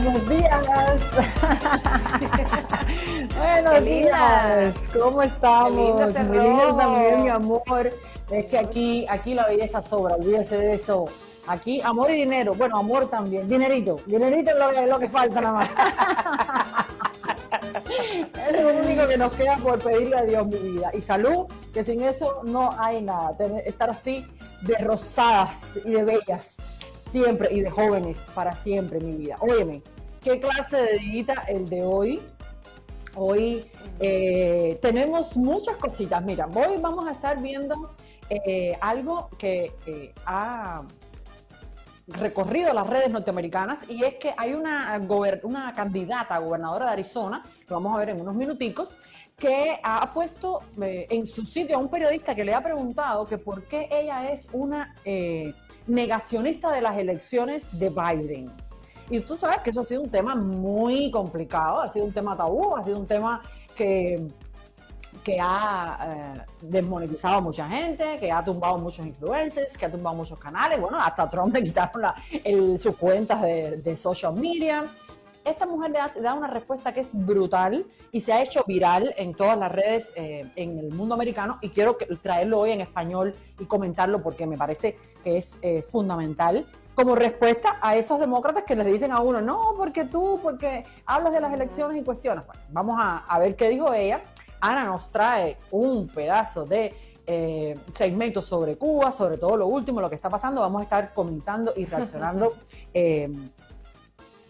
Buenos días. Buenos días. ¿Cómo estamos? Muy lindo también, mi amor. Es que aquí, aquí la belleza sobra, olvídese de eso. Aquí, amor y dinero. Bueno, amor también. Dinerito. Dinerito es lo, que, lo que falta nada más. es lo único que nos queda por pedirle a Dios mi vida. Y salud, que sin eso no hay nada. estar así de rosadas y de bellas siempre y de jóvenes para siempre mi vida. Óyeme, ¿qué clase de día el de hoy? Hoy eh, tenemos muchas cositas. Mira, hoy vamos a estar viendo eh, algo que eh, ha recorrido las redes norteamericanas y es que hay una, una candidata a gobernadora de Arizona, lo vamos a ver en unos minuticos, que ha puesto en su sitio a un periodista que le ha preguntado que por qué ella es una negacionista de las elecciones de Biden. Y tú sabes que eso ha sido un tema muy complicado, ha sido un tema tabú, ha sido un tema que, que ha eh, desmonetizado a mucha gente, que ha tumbado muchos influencers, que ha tumbado muchos canales. Bueno, hasta Trump le quitaron sus cuentas de, de social media esta mujer le da, una respuesta que es brutal y se ha hecho viral en todas las redes eh, en el mundo americano y quiero traerlo hoy en español y comentarlo porque me parece que es eh, fundamental como respuesta a esos demócratas que les dicen a uno, no, porque tú, porque hablas de las elecciones y cuestiones. Bueno, vamos a, ver qué dijo ella. Ana nos trae un pedazo de eh, segmento sobre Cuba, sobre todo lo último, lo que está pasando. Vamos a estar comentando y reaccionando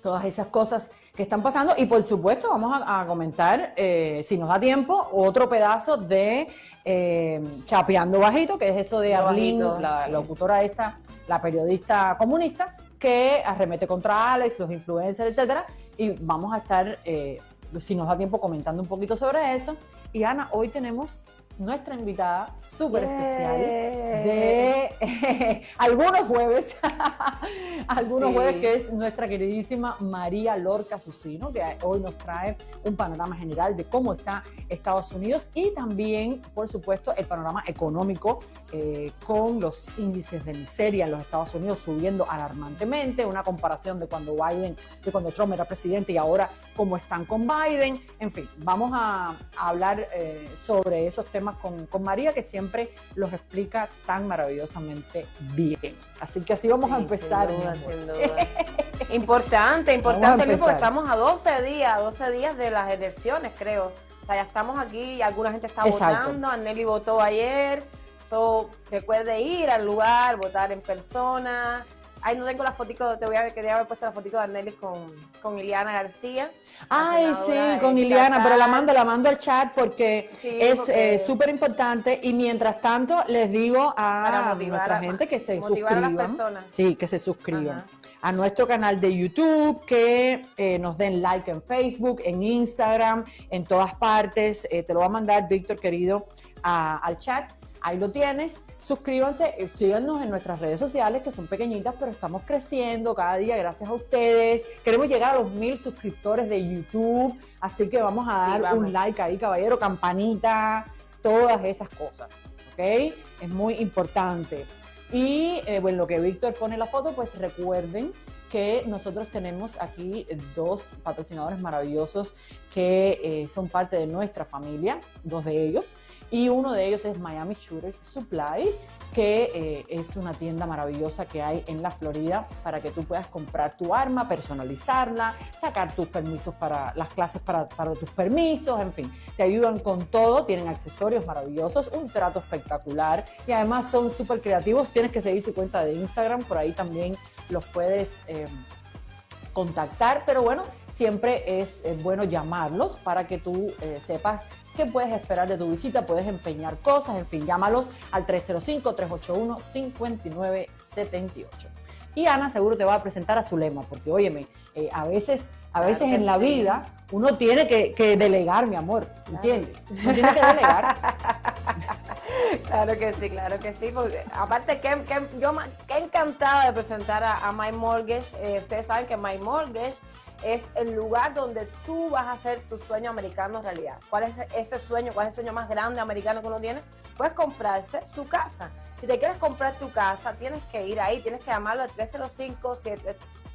todas esas cosas que están pasando. Y por supuesto vamos a, comentar, eh, si nos da tiempo, otro pedazo de eh, Chapeando Bajito, que es eso de Arlene, la locutora esta, la periodista comunista, que arremete contra Alex, los influencers, etcétera, y vamos a estar, eh, si nos da tiempo, comentando un poquito sobre eso. Y Ana, hoy tenemos nuestra invitada súper especial de algunos jueves, algunos jueves que es nuestra queridísima María Lorca Susino, que hoy nos trae un panorama general de cómo está Estados Unidos y también, por supuesto, el panorama económico eh, con los índices de miseria en los Estados Unidos subiendo alarmantemente, una comparación de cuando Biden, de cuando Trump era presidente y ahora cómo están con Biden. En fin, vamos a, hablar eh, sobre esos temas con, María, que siempre los explica tan maravillosamente bien. Así que así vamos a empezar. importante, importante, porque estamos a 12 días, 12 días de las elecciones, creo. O sea, ya estamos aquí, alguna gente está votando, Anneli votó ayer, so, recuerde ir al lugar, votar en persona. Ay, no tengo la fotico, te voy a quería haber puesto la fotico de Anneli con, con Iliana García. Ay, sí, con Iliana, pero la mando, la mando al chat porque es eh, súper importante y mientras tanto les digo a nuestra gente que se suscriban. Sí, que se suscriban. A nuestro canal de YouTube, que eh, nos den like en Facebook, en Instagram, en todas partes. Eh, te lo va a mandar Víctor, querido, al chat. Ahí lo tienes suscríbanse, eh, síganos en nuestras redes sociales que son pequeñitas, pero estamos creciendo cada día gracias a ustedes. Queremos llegar a los mil suscriptores de YouTube, así que vamos a dar un like ahí, caballero, campanita, todas esas cosas, ¿ok? Es muy importante. Y eh, bueno, lo que Víctor pone la foto, pues recuerden que nosotros tenemos aquí dos patrocinadores maravillosos que eh, son parte de nuestra familia, dos de ellos y uno de ellos es Miami Shooters Supply, que eh, es una tienda maravillosa que hay en la Florida para que tú puedas comprar tu arma, personalizarla, sacar tus permisos para las clases para, tus permisos, en fin, te ayudan con todo, tienen accesorios maravillosos, un trato espectacular y además son súper creativos, tienes que seguir su cuenta de Instagram, por ahí también los puedes... Eh, contactar, pero bueno, siempre es, bueno llamarlos para que tú eh, sepas qué puedes esperar de tu visita, puedes empeñar cosas, en fin, llámalos al 305-381-5978. Y Ana seguro te va a presentar a su lema, porque óyeme, eh, a veces, a veces en la vida uno tiene que, delegar, mi amor, ¿entiendes? Uno tiene que delegar. claro que sí, claro que sí, porque aparte que, yo qué encantada de presentar a, My Mortgage, eh, ustedes saben que My Mortgage es el lugar donde tú vas a hacer tu sueño americano realidad. ¿Cuál es ese sueño? ¿Cuál es el sueño más grande americano que uno tiene? Puedes comprarse su casa. Si te quieres comprar tu casa, tienes que ir ahí, tienes que llamarlo al 305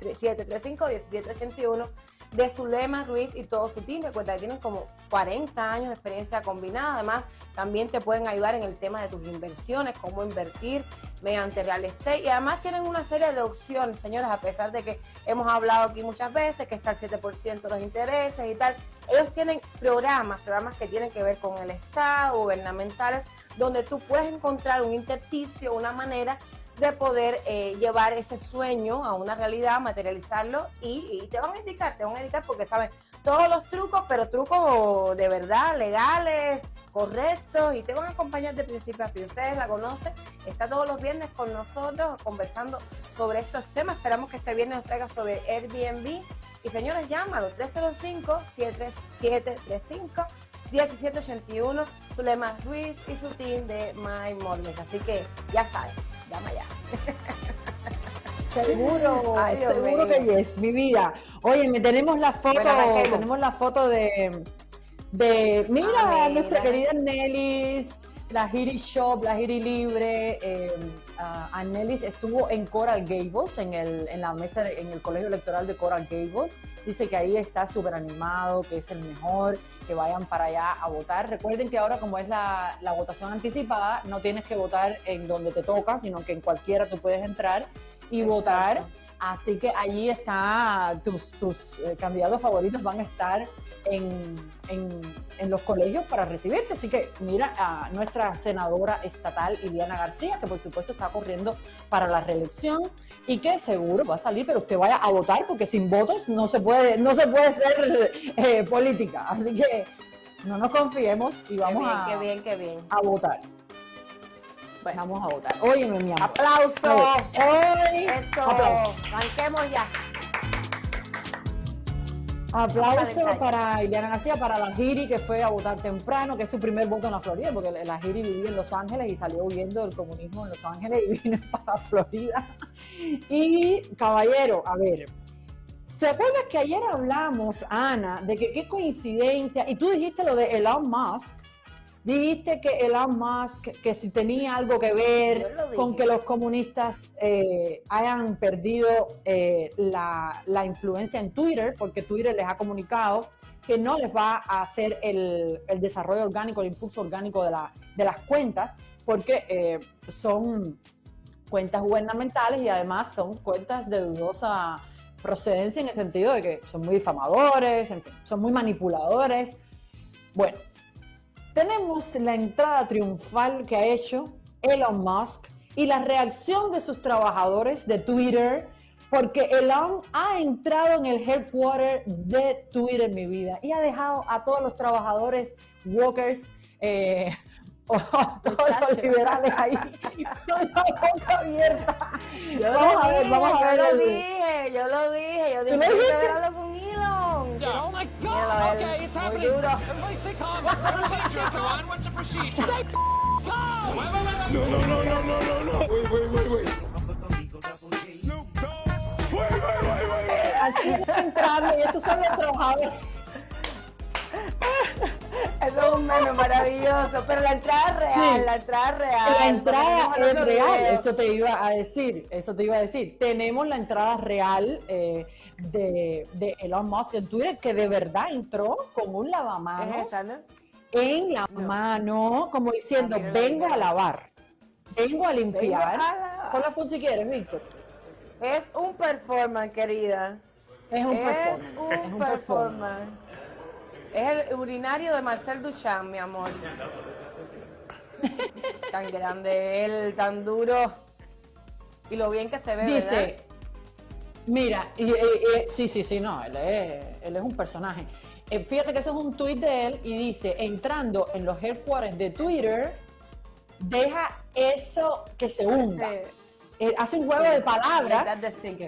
735-1781 de Zulema Ruiz y todo su team. Recuerda que tienen como 40 años de experiencia combinada. Además, también te pueden ayudar en el tema de tus inversiones, cómo invertir mediante real estate. Y además tienen una serie de opciones, señores, a pesar de que hemos hablado aquí muchas veces que está el 7% de los intereses y tal. Ellos tienen programas, programas que tienen que ver con el Estado, gubernamentales, donde tú puedes encontrar un intersticio, una manera de poder eh, llevar ese sueño a una realidad, materializarlo y, te van a indicar, te van a indicar porque saben todos los trucos, pero trucos de verdad, legales, correctos y te van a acompañar de principio a fin. Ustedes la conocen, está todos los viernes con nosotros conversando sobre estos temas. Esperamos que este viernes nos traiga sobre Airbnb. Y señores, llámalo 305-7735. 1781, Zulema Ruiz y su team de My Mortgage. Así que ya saben, llama ya. Seguro, seguro que es, mi vida. Oye, tenemos la foto, tenemos la foto de, de mira, ah, nuestra querida Nellis, la Giri Shop, la Giri Libre. Eh, uh, Nellis estuvo en Coral Gables, en, el, en la mesa, en el colegio electoral de Coral Gables. Dice que ahí está súper animado, que es el mejor, que vayan para allá a votar. Recuerden que ahora como es la, la votación anticipada, no tienes que votar en donde te toca, sino que en cualquiera tú puedes entrar y votar. Así que allí está, tus, tus eh, candidatos favoritos van a estar en, en, los colegios para recibirte. Así que mira a nuestra senadora estatal Iliana García, que por supuesto está corriendo para la reelección y que seguro va a salir, pero usted vaya a votar porque sin votos no se puede, no se puede ser eh, política. Así que no nos confiemos y vamos qué bien, qué bien. a votar. Vamos a votar. Óyeme, mi amor. Aplauso. Hoy. Esto. Aplauso. Arranquemos ya. Aplauso para Ileana García, para la Giri que fue a votar temprano, que es su primer voto en la Florida, porque la Giri vivía en Los Ángeles y salió huyendo del comunismo en Los Ángeles y vino para Florida. Y caballero, a ver, ¿te acuerdas que ayer hablamos, Ana, de que qué coincidencia, y tú dijiste lo de Elon Musk, Dijiste que Elon Musk, que si tenía algo que ver con que los comunistas eh, hayan perdido eh, la, influencia en Twitter, porque Twitter les ha comunicado que no les va a hacer el, desarrollo orgánico, el impulso orgánico de, las cuentas, porque eh, son cuentas gubernamentales y además son cuentas de dudosa procedencia en el sentido de que son muy difamadores, son muy manipuladores. Bueno, tenemos la entrada triunfal que ha hecho Elon Musk y la reacción de sus trabajadores de Twitter, porque Elon ha entrado en el headquarter de Twitter, mi vida, y ha dejado a todos los trabajadores, walkers, eh, o todos los liberales ahí boca abierta. Yo vamos a ver, vamos a ver. Yo lo dije, yo lo dije, yo dije que con Elon. Oh my God, okay, it's happening. Everybody stay calm. What's the procedure, Ron? What's the procedure? Stay calm. No, no, no, no, no, no, no. Wait, wait, wait, wait. Snoop Dogg. Wait, wait, wait, wait. Así entrando y estos son los trabajadores. Eso es un meme maravilloso, pero la entrada es real, la entrada es real. La entrada es real, eso te iba a decir, eso te iba a decir. Tenemos la entrada real eh, de, de, Elon Musk en Twitter, que de verdad entró con un lavamanos en la mano, como diciendo, vengo a lavar, vengo a limpiar. Con la función si quieres, Víctor. Es un performance, querida. Es un es Un performance. Es el urinario de Marcel Duchamp, mi amor. tan grande él, tan duro. Y lo bien que se ve, Dice, mira, y, sí, sí, sí, no, él es, él es un personaje. Eh, fíjate que eso es un tweet de él y dice, entrando en los headquarters de Twitter, deja eso que se hunda. Eh, hace un juego de palabras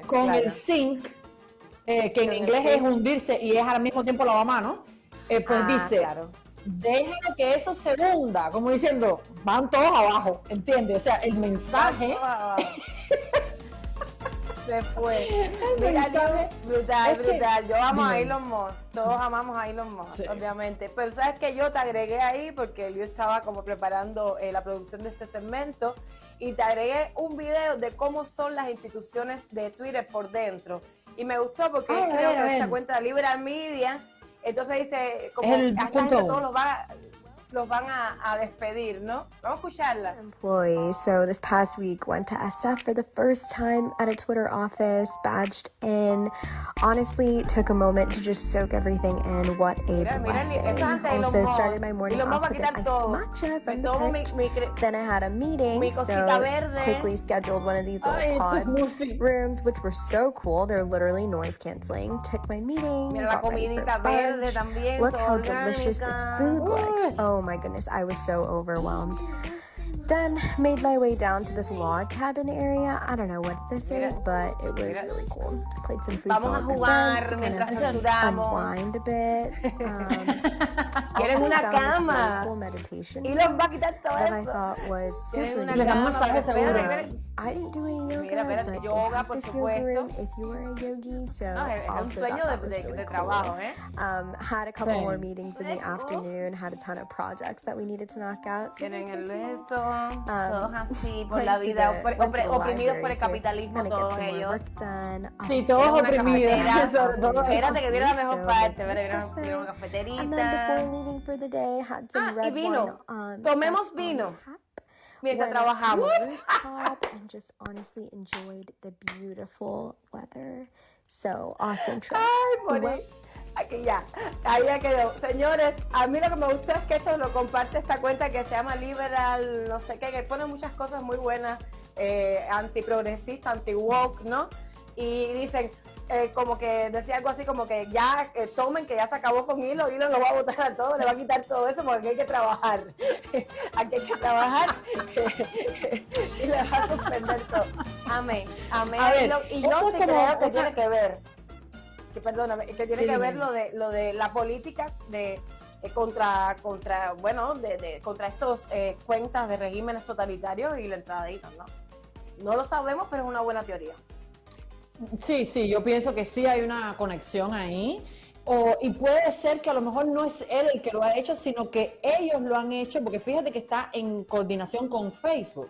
con el sync, eh, que en inglés es hundirse y es al mismo tiempo lavamanos. Eh, pues ah, dice, claro. que eso se hunda, como diciendo, van todos abajo, ¿entiendes? O sea, el mensaje... se fue. brutal, brutal. Yo amo a Elon Musk. Todos amamos a Elon Musk, obviamente. Pero sabes que yo te agregué ahí porque yo estaba como preparando eh, la producción de este segmento y te agregué un video de cómo son las instituciones de Twitter por dentro y me gustó porque Ah, creo ver, que esta cuenta de Liberal Media, entonces dice como Es el a esta gente punto. todos los, va- los van a, a despedir, ¿no? Vamos a escucharla. employees. So this past week went to SF for the first time at a Twitter office, badged in. Honestly, took a moment to just soak everything in. What a Mira, blessing. eso es antes de Elon Also started my morning off with an iced matcha from the mi, mi Then I had a meeting, so verde. quickly scheduled one of these little Ay, pod rooms, which were so cool. They're literally noise canceling. Took my meeting. Mira la got ready for verde lunch. también, Look how delicious this food looks. Oh my goodness, I was so overwhelmed. Then made my way down to this log cabin area. I don't know what this is, but it was really cool. Played some Vamos a foosball with jugar friends to kind of unwind a bit. Um, Quieren also una found this really cool meditation Y los va a quitar todo that I thought was Tienen super um. I didn't do any yoga, Mira, espérate, yoga, por supuesto. if you were a yogi. So No, es, es un sueño de, de- really de cool. trabajo, ¿eh? Um, had a couple Sí. more meetings in the Cool. afternoon. Had a ton of projects that we needed to knock out. So Tienen el eso, Um, todos así por la vida, the- opre- opre- oprimidos por el capitalismo todos ellos. Sí, Obviously, todos oprimidos, sobre todo Yes. Espérate que viene la mejor So parte, viene una, una And then cafeterita. before leaving for the day, had some Ah, y vino. Um, Tomemos vino. Mientras trabajamos. and just honestly enjoyed the beautiful weather. So awesome trip. Ay. Aquí ya, ahí ya quedó. Señores, a mí lo que me gustó es que esto lo comparte esta cuenta que se llama Liberal, no sé qué, que pone muchas cosas muy buenas, eh, antiprogresista, anti-woke, ¿no? Y dicen, eh, como que decía algo así como que ya eh, tomen, que ya se acabó con Hilo, Hilo lo va a votar a todo, le va a quitar todo eso porque aquí hay que trabajar. aquí hay que trabajar y le va a suspender todo. Amén, amén. A ver, y yo sí creo que otra- tiene que ver que perdóname, que tiene Sí, que ver lo de lo de la política de eh, contra contra bueno de, de- contra estos eh, cuentas de regímenes totalitarios y la entrada de Elon, ¿no? No lo sabemos, pero es una buena teoría. Sí, sí, yo pienso que sí hay una conexión ahí. O, y puede ser que a lo mejor no es él el que lo ha hecho, sino que ellos lo han hecho, porque fíjate que está en coordinación con Facebook.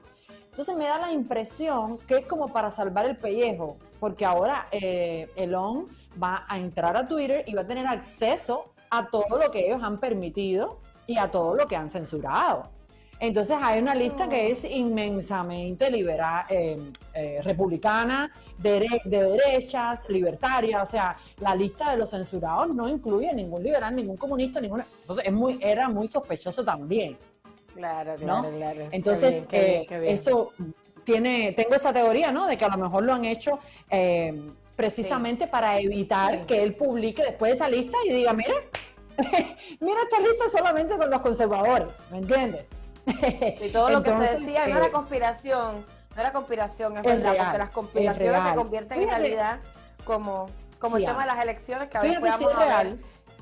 Entonces me da la impresión que es como para salvar el pellejo, porque ahora eh, Elon va a entrar a Twitter y va a tener acceso a todo lo que ellos han permitido y a todo lo que han censurado. Entonces hay una lista que es inmensamente libera- eh, eh, republicana, de derechas, libertaria, o sea, la lista de los censurados no incluye ningún liberal, ningún comunista, ninguna. Entonces es muy, era muy sospechoso también. Claro, ¿no? claro. Entonces, Qué bien, qué bien, eh, qué bien. eso tiene, tengo esa teoría, ¿no? De que a lo mejor lo han hecho eh, precisamente para evitar Sí. que él publique después esa lista y diga, mira, mira esta lista solamente con los conservadores, ¿me entiendes? Y todo lo que se decía no eh, era conspiración, no era conspiración, es, es verdad, real, porque las es conspiraciones se convierten en realidad como, como Sí, el tema de las elecciones, que a veces podamos es real. hablar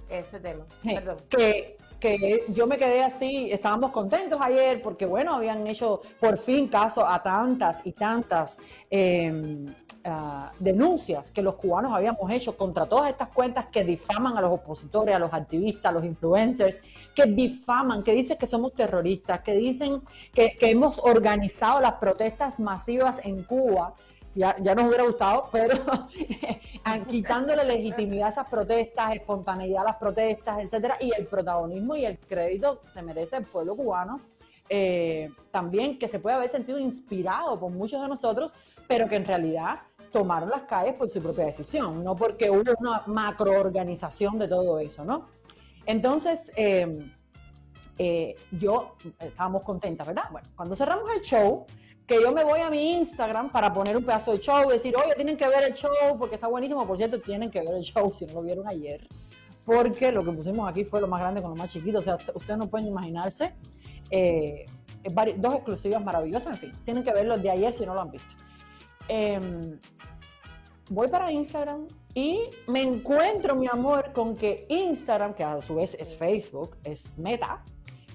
ese tema. Sí, Perdón. que, que yo me quedé así, estábamos contentos ayer porque, bueno, habían hecho por fin caso a tantas y tantas eh, ah, denuncias que los cubanos habíamos hecho contra todas estas cuentas que difaman a los opositores, a los activistas, a los influencers, que difaman, que dicen que somos terroristas, que dicen que, hemos organizado las protestas masivas en Cuba. Ya, ya nos hubiera gustado, pero quitándole legitimidad a esas protestas, espontaneidad a las protestas, etcétera, y el protagonismo y el crédito que se merece el pueblo cubano, eh, también que se puede haber sentido inspirado por muchos de nosotros, pero que en realidad tomaron las calles por su propia decisión, no porque hubo una macroorganización de todo eso, ¿no? Entonces, eh, eh, yo estábamos contentas, ¿verdad? Bueno, cuando cerramos el show, que yo me voy a mi Instagram para poner un pedazo de show y decir, oye, tienen que ver el show porque está buenísimo. Por cierto, tienen que ver el show si no lo vieron ayer, porque lo que pusimos aquí fue lo más grande con lo más chiquito. O sea, usted- ustedes no pueden imaginarse. eh, dos exclusivas maravillosas, en fin, tienen que ver los de ayer si no lo han visto. Em, voy para Instagram y me encuentro, mi amor, con que Instagram, que a su vez es Facebook, es Meta,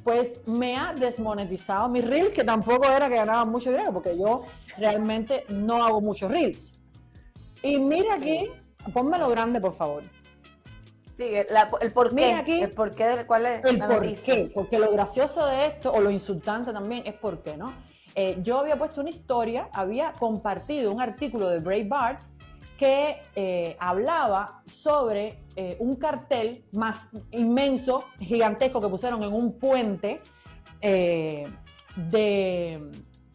pues me ha desmonetizado mis reels, que tampoco era que ganaba mucho dinero, porque yo realmente no hago muchos reels. Y mira aquí, pónmelo grande, por favor. Sí, la- el por qué. Mira aquí. el por qué del cuál es El por qué, porque lo gracioso de esto, o lo insultante también, es por qué, ¿no? Eh, yo había puesto una historia, había compartido un artículo de Breitbart que eh, hablaba sobre eh, un cartel más inmenso, gigantesco, que pusieron en un puente eh, de,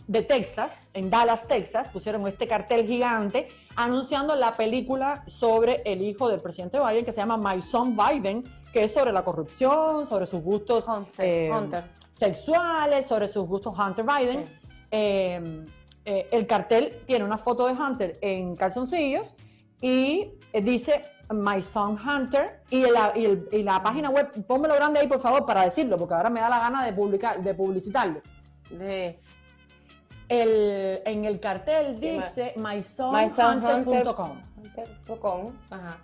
de Texas, en Dallas, Texas, pusieron este cartel gigante anunciando la película sobre el hijo del presidente Biden que se llama My Son Biden, que es sobre la corrupción, sobre sus gustos Hunter. Hunter. sexuales, sobre sus gustos Hunter Biden. Sí. Eh, eh, el cartel tiene una foto de Hunter en calzoncillos y eh, dice My Son Hunter y la, y el- y la página web, pónmelo grande ahí por favor para decirlo, porque ahora me da la gana de, publicar, de publicitarlo. De- El, en el cartel ¿Qué dice MySonHunter.com. Hunter.com. Ajá.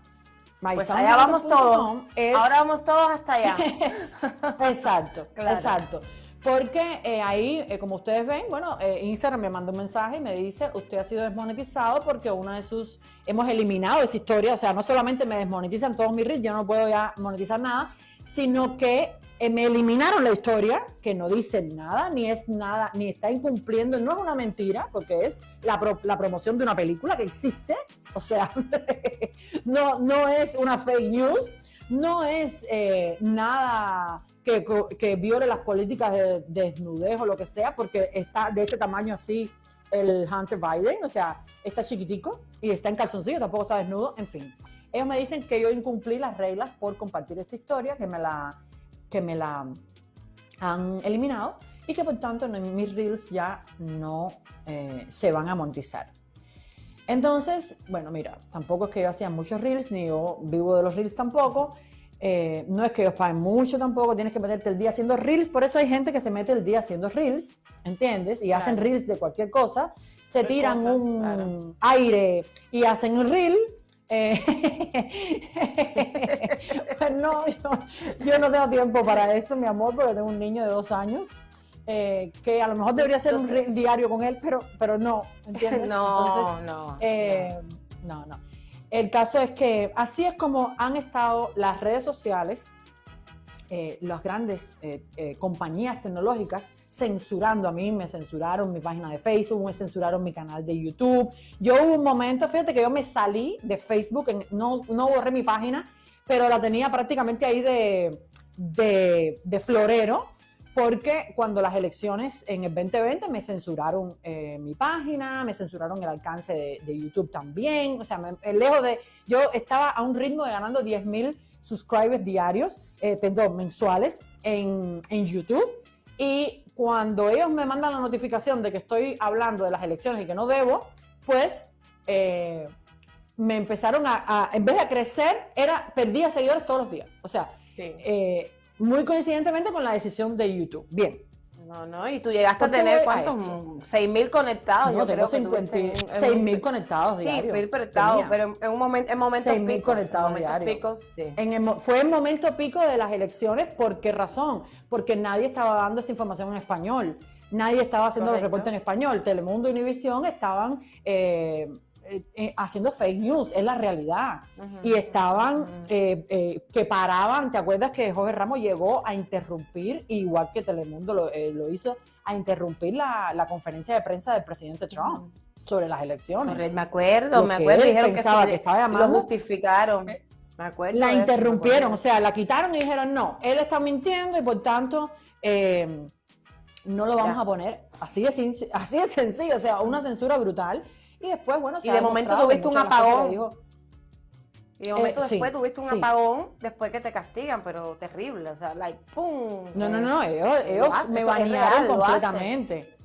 My Pues allá vamos todos. es- Ahora vamos todos hasta allá. Exacto, Claro. exacto. Porque eh, ahí, eh, como ustedes ven, bueno, eh, Instagram me mandó un mensaje y me dice, usted ha sido desmonetizado porque una de sus, hemos eliminado esta historia, o sea, no solamente me desmonetizan todos mis reels, yo no puedo ya monetizar nada, sino que me eliminaron la historia, que no dice nada, ni es nada, ni está incumpliendo, no es una mentira, porque es la, pro- la promoción de una película que existe, o sea, no, no es una fake news, no es eh, nada que, viole las políticas de, desnudez o lo que sea, porque está de este tamaño así el Hunter Biden, o sea, está chiquitico y está en calzoncillo, tampoco está desnudo, en fin. Ellos me dicen que yo incumplí las reglas por compartir esta historia, que me la, que me la han eliminado y que por tanto mis reels ya no eh, se van a monetizar. Entonces, bueno, mira, tampoco es que yo hacía muchos reels, ni yo vivo de los reels tampoco. Eh, no es que ellos paguen mucho tampoco, tienes que meterte el día haciendo reels, por eso hay gente que se mete el día haciendo reels, ¿entiendes? Y hacen reels de cualquier cosa, se Cualquier tiran cosa, un claro. aire y hacen un reel. eh, pues no, yo, yo no tengo tiempo para eso, mi amor, porque tengo un niño de dos años. Eh, que a lo mejor debería ser un Entonces- reel diario con él, pero, pero no, ¿entiendes? No, Entonces, no. eh, no, no. El caso es que así es como han estado las redes sociales, eh, las grandes eh, eh, compañías tecnológicas censurando a mí, me censuraron mi página de Facebook, me censuraron mi canal de YouTube. Yo hubo un momento, fíjate que yo me salí de Facebook, en- no, no borré mi página, pero la tenía prácticamente ahí de, de, de florero, porque cuando las elecciones en el 2020 me censuraron eh, mi página, me censuraron el alcance de, de YouTube también, o sea, me- eh, lejos de, yo estaba a un ritmo de ganando 10 mil subscribers diarios, eh, perdón, mensuales en, en YouTube, y cuando ellos me mandan la notificación de que estoy hablando de las elecciones y que no debo, pues eh, me empezaron a, a- en vez de crecer, era, perdía seguidores todos los días, o sea, Sí. eh, muy coincidentemente con la decisión de YouTube. Bien, No, no, y tú llegaste a ¿Por qué tener cuántos, esto? 6.000 conectados. no, yo tengo creo que 50 tuviste en- en 6 un- mil conectados Sí, diarios. mil conectados, tenía. pero en, un momento, en momentos 6.000 picos. conectados en momentos diarios. picos, sí. En el fue el momento pico de las elecciones, ¿por qué razón? Porque nadie estaba dando esa información en español, nadie estaba haciendo los reportes en español, Telemundo y Univisión estaban eh, eh, eh, haciendo fake news, es la realidad. Y estaban, ujú. eh, eh, que paraban, ¿te acuerdas que Jorge Ramos llegó a interrumpir, igual que Telemundo lo, eh, lo hizo, a interrumpir la, la conferencia de prensa del presidente Trump sobre las elecciones? Correcto, me acuerdo, Lo me acuerdo. Dijeron que, que estaba lo llamando- Eh, justificaron. Me acuerdo. la eso, interrumpieron, o sea, la quitaron y dijeron, no, él está mintiendo y por tanto eh, no lo vamos Ya. a poner. Así de, así de sencillo, o sea, una censura brutal. Y después, bueno, se Y de momento tuviste un apagón. dijo- Y de momento Eh, sí, después tuviste un sí. apagón después que te castigan, pero terrible. O sea, like, ¡pum! No, no, Eh, no, ellos, ellos hace, me banearon real, completamente.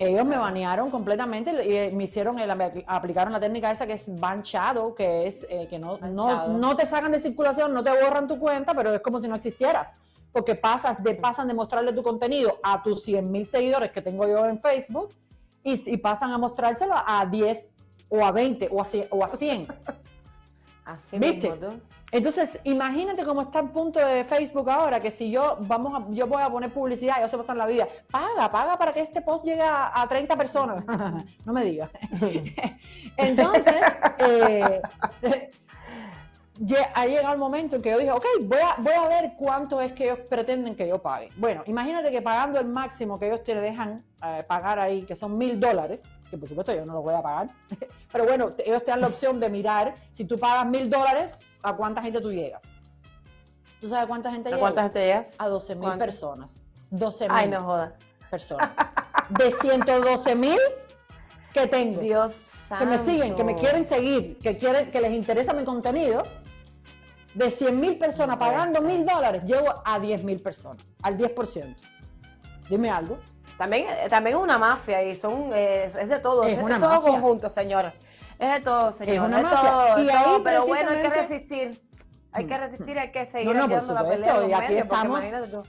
Ellos me banearon completamente y eh, me hicieron, el, aplicaron la técnica esa que es ban shadow, que es eh, que no, no, no te sacan de circulación, no te borran tu cuenta, pero es como si no existieras. Porque pasas de, pasan de mostrarle tu contenido a tus 100 mil seguidores que tengo yo en Facebook y, y pasan a mostrárselo a 10 o a 20 o a 100. O a 100. Así ¿Viste? mismo. Entonces, imagínate cómo está el punto de Facebook ahora, que si yo vamos a, yo voy a poner publicidad, ellos se pasan la vida, paga, paga para que este post llegue a, a 30 personas. no me digas. Entonces, eh, ha llegado el momento en que yo dije, ok, voy a, voy a ver cuánto es que ellos pretenden que yo pague. Bueno, imagínate que pagando el máximo que ellos te dejan eh, pagar ahí, que son mil dólares, que por supuesto yo no lo voy a pagar, pero bueno, ellos te dan la opción de mirar, si tú pagas mil dólares, ¿a cuánta gente tú llegas? ¿Tú sabes cuánta gente ¿A llega? cuánta gente llegas? A 12 mil personas. 12 mil Ay, no jodas. personas. De 112 mil que tengo. Dios santo. que me siguen, que me quieren seguir, que quieren, que les interesa mi contenido, de 100 mil personas pagando mil dólares, llego a 10 mil personas, al 10%. Dime algo. También, eh, también es una mafia y son, eh, es, es de todo, Es es, una es todo conjunto, señor. Es de todo, señor. una de mafia. todo, Y de ahí todo, pero bueno, hay que resistir. Hay que resistir, hay que No, seguir no, por haciendo la pelea. supuesto, y aquí estamos,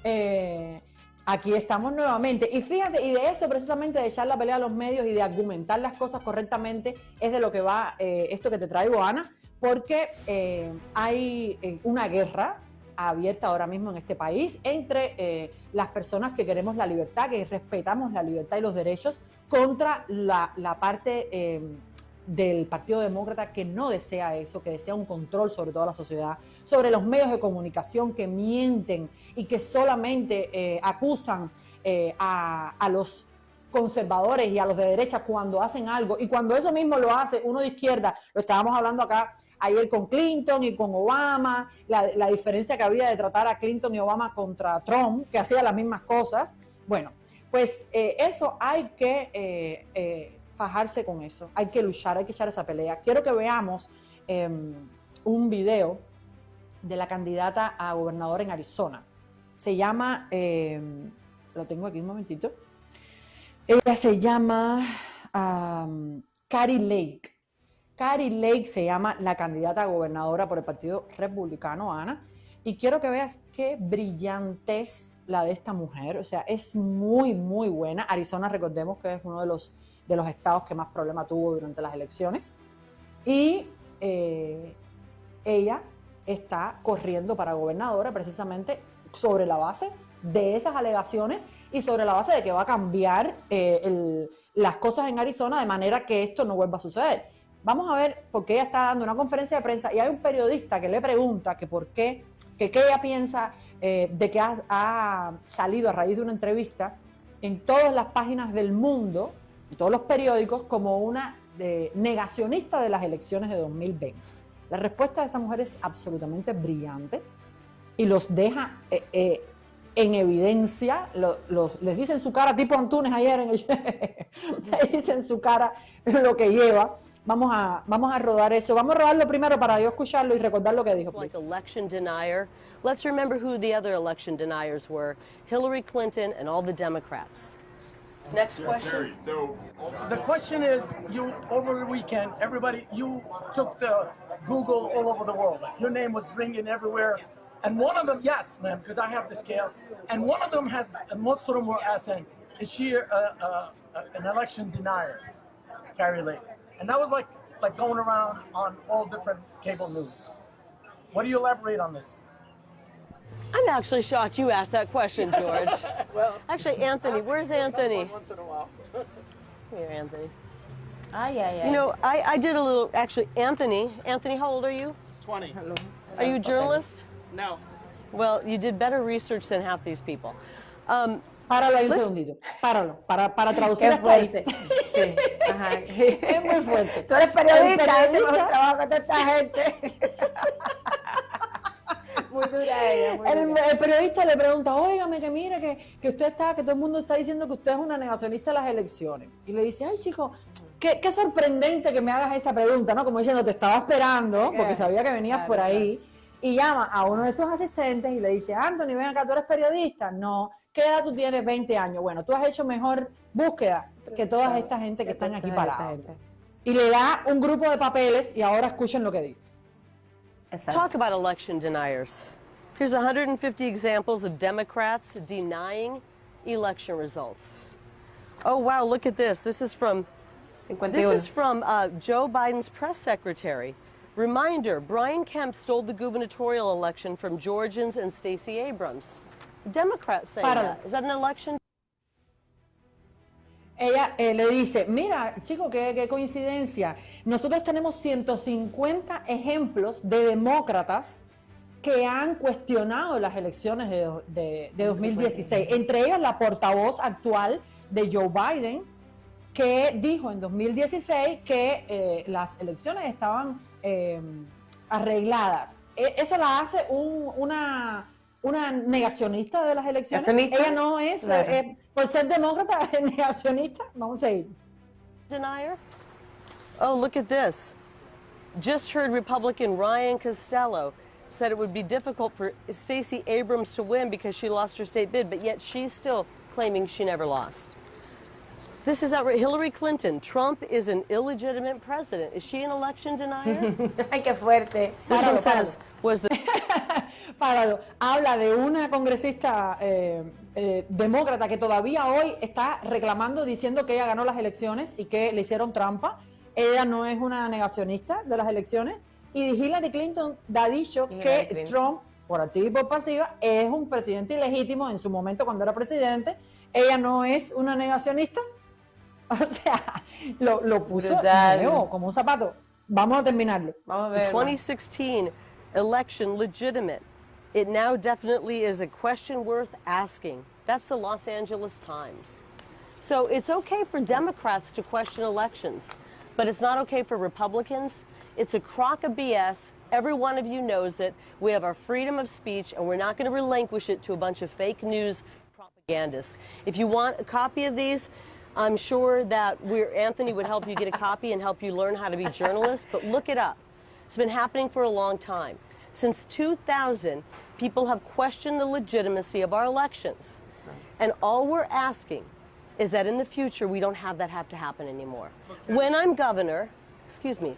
eh, aquí estamos nuevamente. Y fíjate, y de eso precisamente, de echar la pelea a los medios y de argumentar las cosas correctamente, es de lo que va eh, esto que te traigo, Ana, porque eh, hay eh, una guerra abierta ahora mismo en este país entre eh, las personas que queremos la libertad, que respetamos la libertad y los derechos, contra la, la parte del Partido Demócrata que no desea eso, que desea un control sobre toda la sociedad, sobre los medios de comunicación que mienten y que solamente acusan a, a los conservadores y a los de derecha cuando hacen algo. Y cuando eso mismo lo hace uno de izquierda, lo estábamos hablando acá ayer con Clinton y con Obama, la, diferencia que había de tratar a Clinton y Obama contra Trump, que hacía las mismas cosas. Bueno, pues eh, eso hay que eh, eh, fajarse con eso, hay que luchar, hay que echar esa pelea. Quiero que veamos eh, un video de la candidata a gobernadora en Arizona. Se llama, eh, lo tengo aquí un momentito, ella se llama um, Carrie Lake. Carrie Lake se llama la candidata a gobernadora por el Partido Republicano, Ana. Y quiero que veas qué brillante es la de esta mujer. O sea, es muy, muy buena. Arizona, recordemos que es uno de los, de los estados que más problema tuvo durante las elecciones. Y eh, ella está corriendo para gobernadora precisamente sobre la base de esas alegaciones y sobre la base de que va a cambiar eh, las cosas en Arizona de manera que esto no vuelva a suceder. Vamos a ver, porque ella está dando una conferencia de prensa y hay un periodista que le pregunta que por qué, que qué ella piensa eh, de que ha, salido a raíz de una entrevista en todas las páginas del mundo, en todos los periódicos, como una eh, negacionista de las elecciones de 2020. La respuesta de esa mujer es absolutamente brillante y los deja eh, en evidencia, lo- los- les dice en su cara, tipo Antunes ayer, en el, le dice en su cara lo que lleva. Vamos a, vamos a rodar eso. Vamos a rodarlo primero para yo escucharlo y recordar lo que dijo. like election denier. Let's remember who the other election deniers were Hillary Clinton and all the Democrats. Next question. So The question is, you over the weekend, everybody, you took the Google all over the world. Your name was ringing everywhere, and one of them, yes, ma'am, because I have the scale, and one of them has, and most of them were asking, is she a, a, a, an election denier, Carrie Lake? And that was like like going around on all different cable news. What do you elaborate on this? I'm actually shocked you asked that question, George. well, actually, Anthony, where's Anthony? Once in a while. Come here, Anthony. Ay, ay, ay. You know, I, I did a little, actually, Anthony. Anthony, how old are you? 20. Hello. Are you a journalist? No. Well, you did better research than half these people. Um, Páralo ahí un segundito. Páralo. Para, para traducir Qué fuerte. Sí, ajá. Es muy fuerte. Tú eres periodista, El periodista- trabajo con esta gente. muy dura ella, muy El, dura. el periodista le pregunta, óigame, que mire, que, que usted está, que todo el mundo está diciendo que usted es una negacionista de las elecciones. Y le dice, ay, chico, qué, qué sorprendente que me hagas esa pregunta, ¿no? Como diciendo, te estaba esperando, porque Claro, sabía que venías claro, por ahí. Y llama a uno de sus asistentes y le dice, Anthony, ven acá, ¿tú eres periodista? No. ¿Qué edad tú tienes? 20 años. Bueno, tú has hecho mejor búsqueda que toda esta gente que están aquí gente. Y le da un grupo de papeles y ahora escuchen lo que dice. Exacto. Talk about election deniers. Here's 150 examples of Democrats denying election results. Oh, wow, look at this. This is from 51. This is from uh, Joe Biden's press secretary. Reminder Brian Kemp stole the gubernatorial election from Georgians and Stacey Abrams. Democrats Páralo. that. Is that an election? Ella eh, le dice, mira, chico, qué, qué coincidencia. Nosotros tenemos 150 ejemplos de demócratas que han cuestionado las elecciones de, de- de 2016. Entre ellos la portavoz actual de Joe Biden, que dijo en 2016 que eh, las elecciones estaban eh, arregladas. E- Eso la hace un- una, una negacionista de las elecciones. Negacionista, Ella no es, claro. eh, por ser demócrata, es negacionista. Vamos a ir. denier? Oh, look at this. Just heard Republican Ryan Costello said it would be difficult for Stacey Abrams to win because she lost her state bid, but yet she's still claiming she never lost. This is outrageous. Hillary Clinton. Trump is an illegitimate president. Is she an election denier? Ay, qué fuerte. this Páralo, one says, was the Páralo. Habla de una congresista eh, eh, demócrata que todavía hoy está reclamando, diciendo que ella ganó las elecciones y que le hicieron trampa. Ella no es una negacionista de las elecciones. Y Hillary Clinton ha dicho Hillary que Clinton. Trump, por activa y por pasiva, es un presidente ilegítimo en su momento cuando era presidente. Ella no es una negacionista. O sea, lo, lo puso nuevo, como un zapato. Vamos a terminarlo. Vamos a ver. 2016 election legitimate? It now definitely is a question worth asking. That's the Los Angeles Times. So it's okay for Democrats to question elections, but it's not okay for Republicans. It's a crock of BS. Every one of you knows it. We have our freedom of speech, and we're not going to relinquish it to a bunch of fake news propagandists. If you want a copy of these, I'm sure that we're, Anthony would help you get a copy and help you learn how to be journalists, but look it up. It's been happening for a long time. Since 2000, people have questioned the legitimacy of our elections. And all we're asking is that in the future we don't have that have to happen anymore. When I'm governor, excuse me,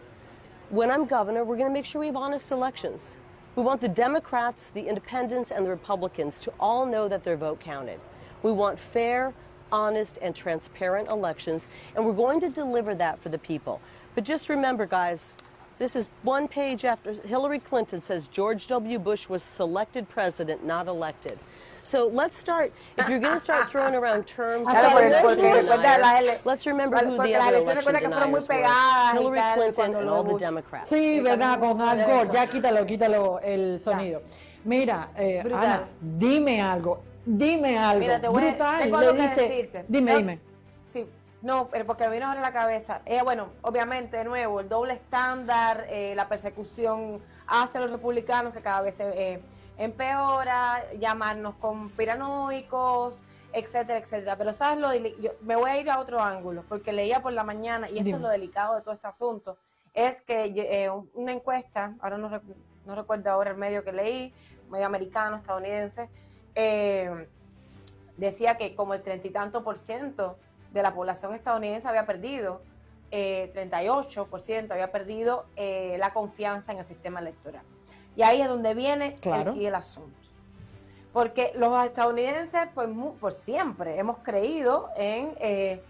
when I'm governor, we're going to make sure we have honest elections. We want the Democrats, the independents, and the Republicans to all know that their vote counted. We want fair, honest, and transparent elections, and we're going to deliver that for the people. But just remember, guys, this is one page after Hillary Clinton says George W. Bush was selected president, not elected. So let's start. If you're going to start throwing around terms, Claro, like porque- election porque recuerda las deniers, let's remember who the other elecciones election recuerda que fueron muy deniers were. Hillary Clinton and all the Democrats. Sí, verdad, con Al Gore. Ya quítalo, quítalo el sonido. Mira, eh, Ana, dime algo, dime algo. Mira, te voy a- Brutal, tengo le algo que decirte. dime, No, dime. Sí, no, pero porque me vino ahora a la cabeza. Eh, bueno, obviamente, de nuevo, el doble estándar, eh, la persecución hacia los republicanos que cada vez se eh, empeora, llamarnos conspiranoicos, etcétera, etcétera. Pero sabes lo yo me voy a ir a otro ángulo, porque leía por la mañana, y esto Dime. es lo delicado de todo este asunto, es que eh, una encuesta, ahora no, no recuerdo ahora el medio que leí, medio americano, estadounidense, eh, decía que como el treinta y tanto por ciento de la población estadounidense había perdido, eh, 38% había perdido eh, la confianza en el sistema electoral. Y ahí es donde viene Claro. el, asunto. Porque los estadounidenses, pues, por siempre hemos creído en eh,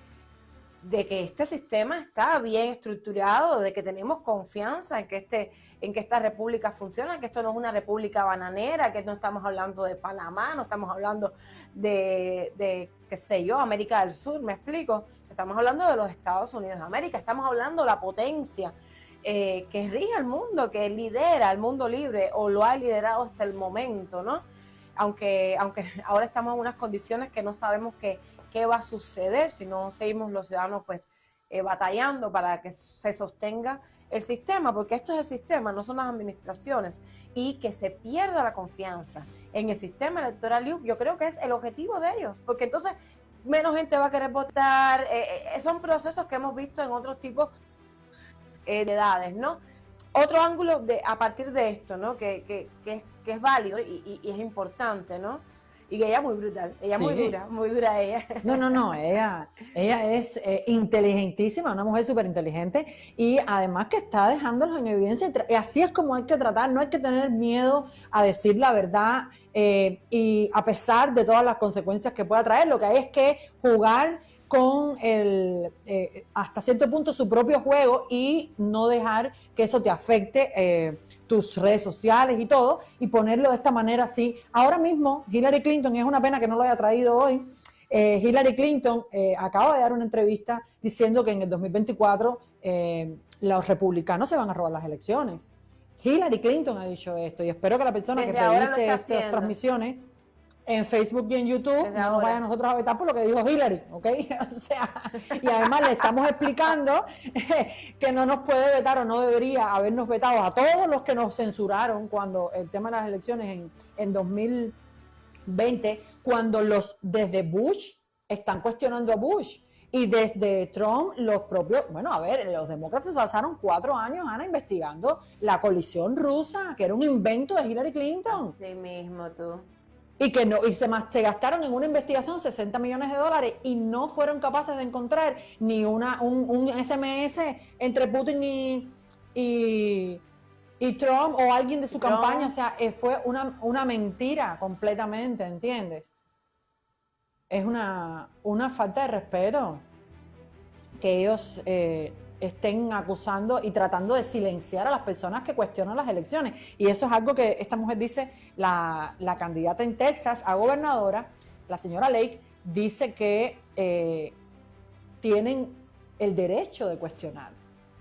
de que este sistema está bien estructurado, de que tenemos confianza en que este, en que esta república funciona, que esto no es una república bananera, que no estamos hablando de Panamá, no estamos hablando de, qué sé yo, América del Sur, me explico. Estamos hablando de los Estados Unidos de América, estamos hablando de la potencia eh, que rige el mundo, que lidera el mundo libre o lo ha liderado hasta el momento, ¿no? Aunque, aunque ahora estamos en unas condiciones que no sabemos qué, qué va a suceder si no seguimos los ciudadanos pues eh, batallando para que se sostenga el sistema, porque esto es el sistema, no son las administraciones, y que se pierda la confianza en el sistema electoral, yo creo que es el objetivo de ellos, porque entonces menos gente va a querer votar, eh, eh, son procesos que hemos visto en otros tipos eh, de edades, ¿no? Otro ángulo de, a partir de esto, ¿no? Que, que, es, que es válido y- y es importante, ¿no? Y que ella es muy brutal, ella es muy Sí. dura, muy dura ella. No, no, no, ella, ella es eh, inteligentísima, una mujer súper inteligente y además que está dejándolos en evidencia. y así es como hay que tratar, no hay que tener miedo a decir la verdad eh, y a pesar de todas las consecuencias que pueda traer, lo que hay es que jugar con el, eh, hasta cierto punto su propio juego y no dejar que eso te afecte eh, tus redes sociales y todo y ponerlo de esta manera así. Ahora mismo Hillary Clinton, y es una pena que no lo haya traído hoy, eh, Hillary Clinton eh, acaba de dar una entrevista diciendo que en el 2024 eh, los republicanos se van a robar las elecciones. Hillary Clinton ha dicho esto y espero que la persona Desde que revise estas transmisiones en Facebook y en YouTube, Desde no nos ahora. vayan nosotros a vetar por lo que dijo Hillary, ¿ok? O sea, y además le estamos explicando que no nos puede vetar o no debería habernos vetado a todos los que nos censuraron cuando el tema de las elecciones en, en 2020, cuando los desde Bush están cuestionando a Bush. Y desde Trump, los propios, bueno, a ver, los demócratas pasaron cuatro años, Ana, investigando la colisión rusa, que era un invento de Hillary Clinton Así mismo tú. Y que no y se, se gastaron en una investigación 60 millones de dólares y no fueron capaces de encontrar ni una un, un SMS entre Putin y, y, y Trump o alguien de su Trump. campaña, o sea, eh, fue una, una mentira completamente, ¿entiendes? Es una, una falta de respeto que ellos eh, estén acusando y tratando de silenciar a las personas que cuestionan las elecciones. Y eso es algo que esta mujer dice, la, la candidata en Texas a gobernadora, la señora Lake, dice que eh, tienen el derecho de cuestionar.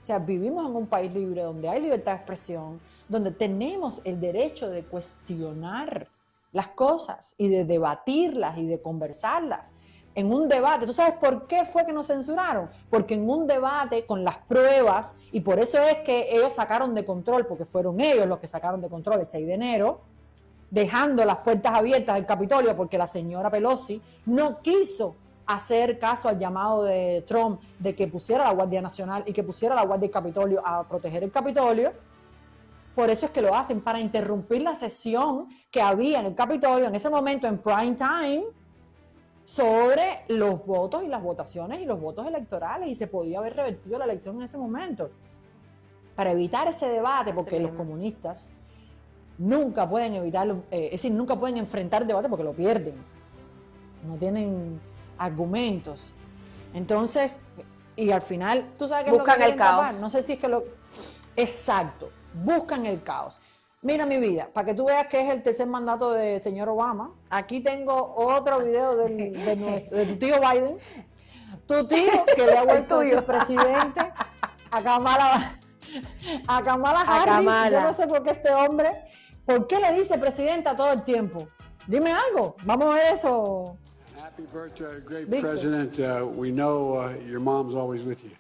O sea, vivimos en un país libre donde hay libertad de expresión, donde tenemos el derecho de cuestionar las cosas y de debatirlas y de conversarlas. En un debate, ¿tú sabes por qué fue que nos censuraron? Porque en un debate con las pruebas, y por eso es que ellos sacaron de control, porque fueron ellos los que sacaron de control el 6 de enero, dejando las puertas abiertas del Capitolio porque la señora Pelosi no quiso hacer caso al llamado de Trump de que pusiera la Guardia Nacional y que pusiera la Guardia del Capitolio a proteger el Capitolio. Por eso es que lo hacen, para interrumpir la sesión que había en el Capitolio en ese momento en prime time sobre los votos y las votaciones y los votos electorales y se podía haber revertido la elección en ese momento. Para evitar ese debate, porque los comunistas nunca pueden evitarlo, eh, es decir, nunca pueden enfrentar el debate porque lo pierden. No tienen argumentos. Entonces, y al final, tú sabes que es lo que Buscan el tapar? caos. No sé si es que lo. Exacto, buscan el caos. Mira mi vida, para que tú veas que es el tercer mandato del señor Obama, aquí tengo otro video del- de, nuestro, de tu tío Biden. Tu tío, que le ha vuelto a ser presidente, a Kamala, a Kamala A Harris. Kamala. Yo no sé por qué este hombre, ¿por qué le dice presidenta todo el tiempo? Dime algo, vamos a ver eso. Happy birthday, great Victor. president. Uh, we know uh, your mom's always with you.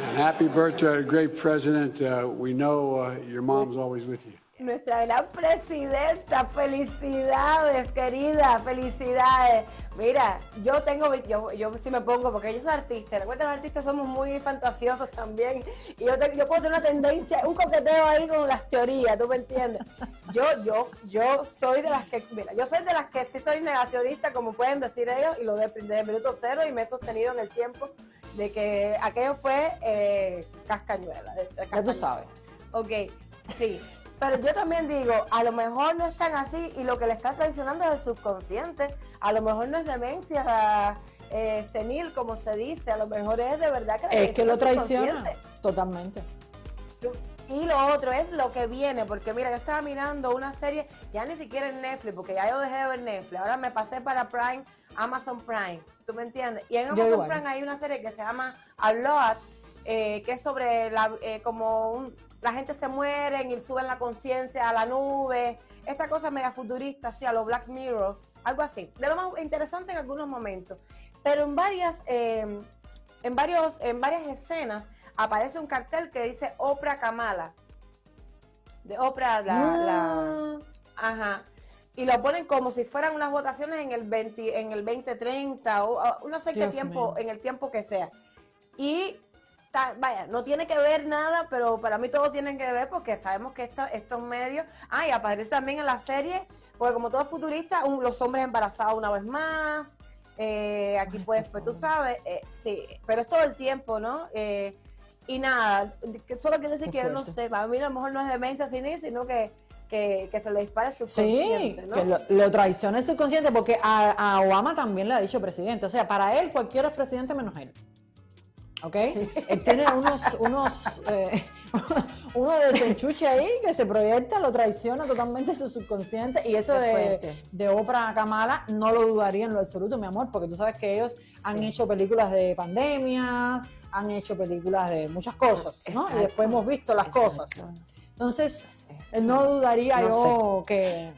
And happy birthday, great president. Uh, we know uh, your mom's always with you. Nuestra gran presidenta, felicidades, querida, felicidades. Mira, yo tengo, yo, yo sí me pongo, porque yo soy artista, recuerda los artistas somos muy fantasiosos también, y yo, te- yo puedo tener una tendencia, un coqueteo ahí con las teorías, ¿tú me entiendes? Yo, yo, yo soy de las que, mira, yo soy de las que sí soy negacionista, como pueden decir ellos, y lo de, desde el minuto cero, y me he sostenido en el tiempo de que aquello fue eh, cascañuela. de- de Ya tú sabes. Ok, sí. Pero yo también digo, a lo mejor no están así y lo que le está traicionando es el subconsciente. A lo mejor no es demencia eh, senil, como se dice. A lo mejor es de verdad que Es que lo traiciona totalmente. Y lo otro es lo que viene, porque mira, yo estaba mirando una serie, ya ni siquiera en Netflix, porque ya yo dejé de ver Netflix, ahora me pasé para Prime, Amazon Prime, ¿tú me entiendes? Y en Amazon. Prime hay una serie que se llama A Lot, eh, que es sobre la, eh, como un- la gente se muere y suben la conciencia a la nube, esta cosa media futurista, así, a lo Black Mirror, algo así, de lo más interesante en algunos momentos, pero en varias, eh, en varios, en varias escenas aparece un cartel que dice Oprah Kamala. De Oprah, la, la- ajá. Y lo ponen como si fueran unas votaciones en el 20, en el 2030 o, o no sé qué tiempo, en el tiempo que sea. Y ta- vaya, no tiene que ver nada, pero para mí todo tiene que ver porque sabemos que esta- estos medios, ah, y aparece también en la serie, porque como todo futurista, un- los hombres embarazados una vez más, eh, aquí pues, pues tú sabes, eh, sí, pero es todo el tiempo, ¿no? Eh, y nada, solo quiero decir Qué que yo no sé, para mí a lo mejor no es demencia senil, sino que, que, que se le dispara el Sí, subconsciente, ¿no? que lo, lo traiciona el subconsciente porque a, a Obama también le ha dicho presidente. O sea, para él cualquiera es presidente menos él. ¿Ok? Él tiene unos, unos, eh, uno de desenchuche ahí que se proyecta, lo traiciona totalmente su subconsciente. Y eso de, de Oprah Kamala no lo dudaría en lo absoluto, mi amor, porque tú sabes que ellos han hecho películas de pandemias, han hecho películas de muchas cosas, ¿no? Y después hemos visto las Exacto. cosas. Entonces, eh, no dudaría No yo que,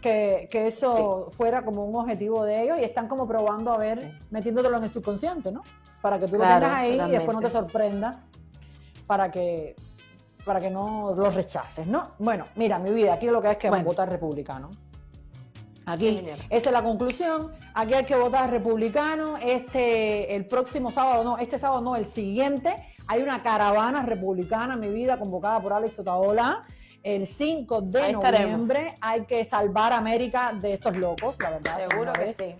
que, que eso fuera como un objetivo de ellos y están como probando a ver, metiéndotelo en el subconsciente, ¿no? Para que tú lo tengas ahí y después no te sorprenda para que para que no los rechaces, ¿no? Bueno, mira, mi vida, aquí lo que es que Bueno. votar republicano. Aquí, esta es la conclusión. Aquí hay que votar republicano. Este, el próximo sábado, no, este sábado no, el siguiente, hay una caravana republicana, mi vida, convocada por Alex Otaola. El 5 de Ahí estaremos. noviembre hay que salvar a América de estos locos, la verdad. Seguro que sí.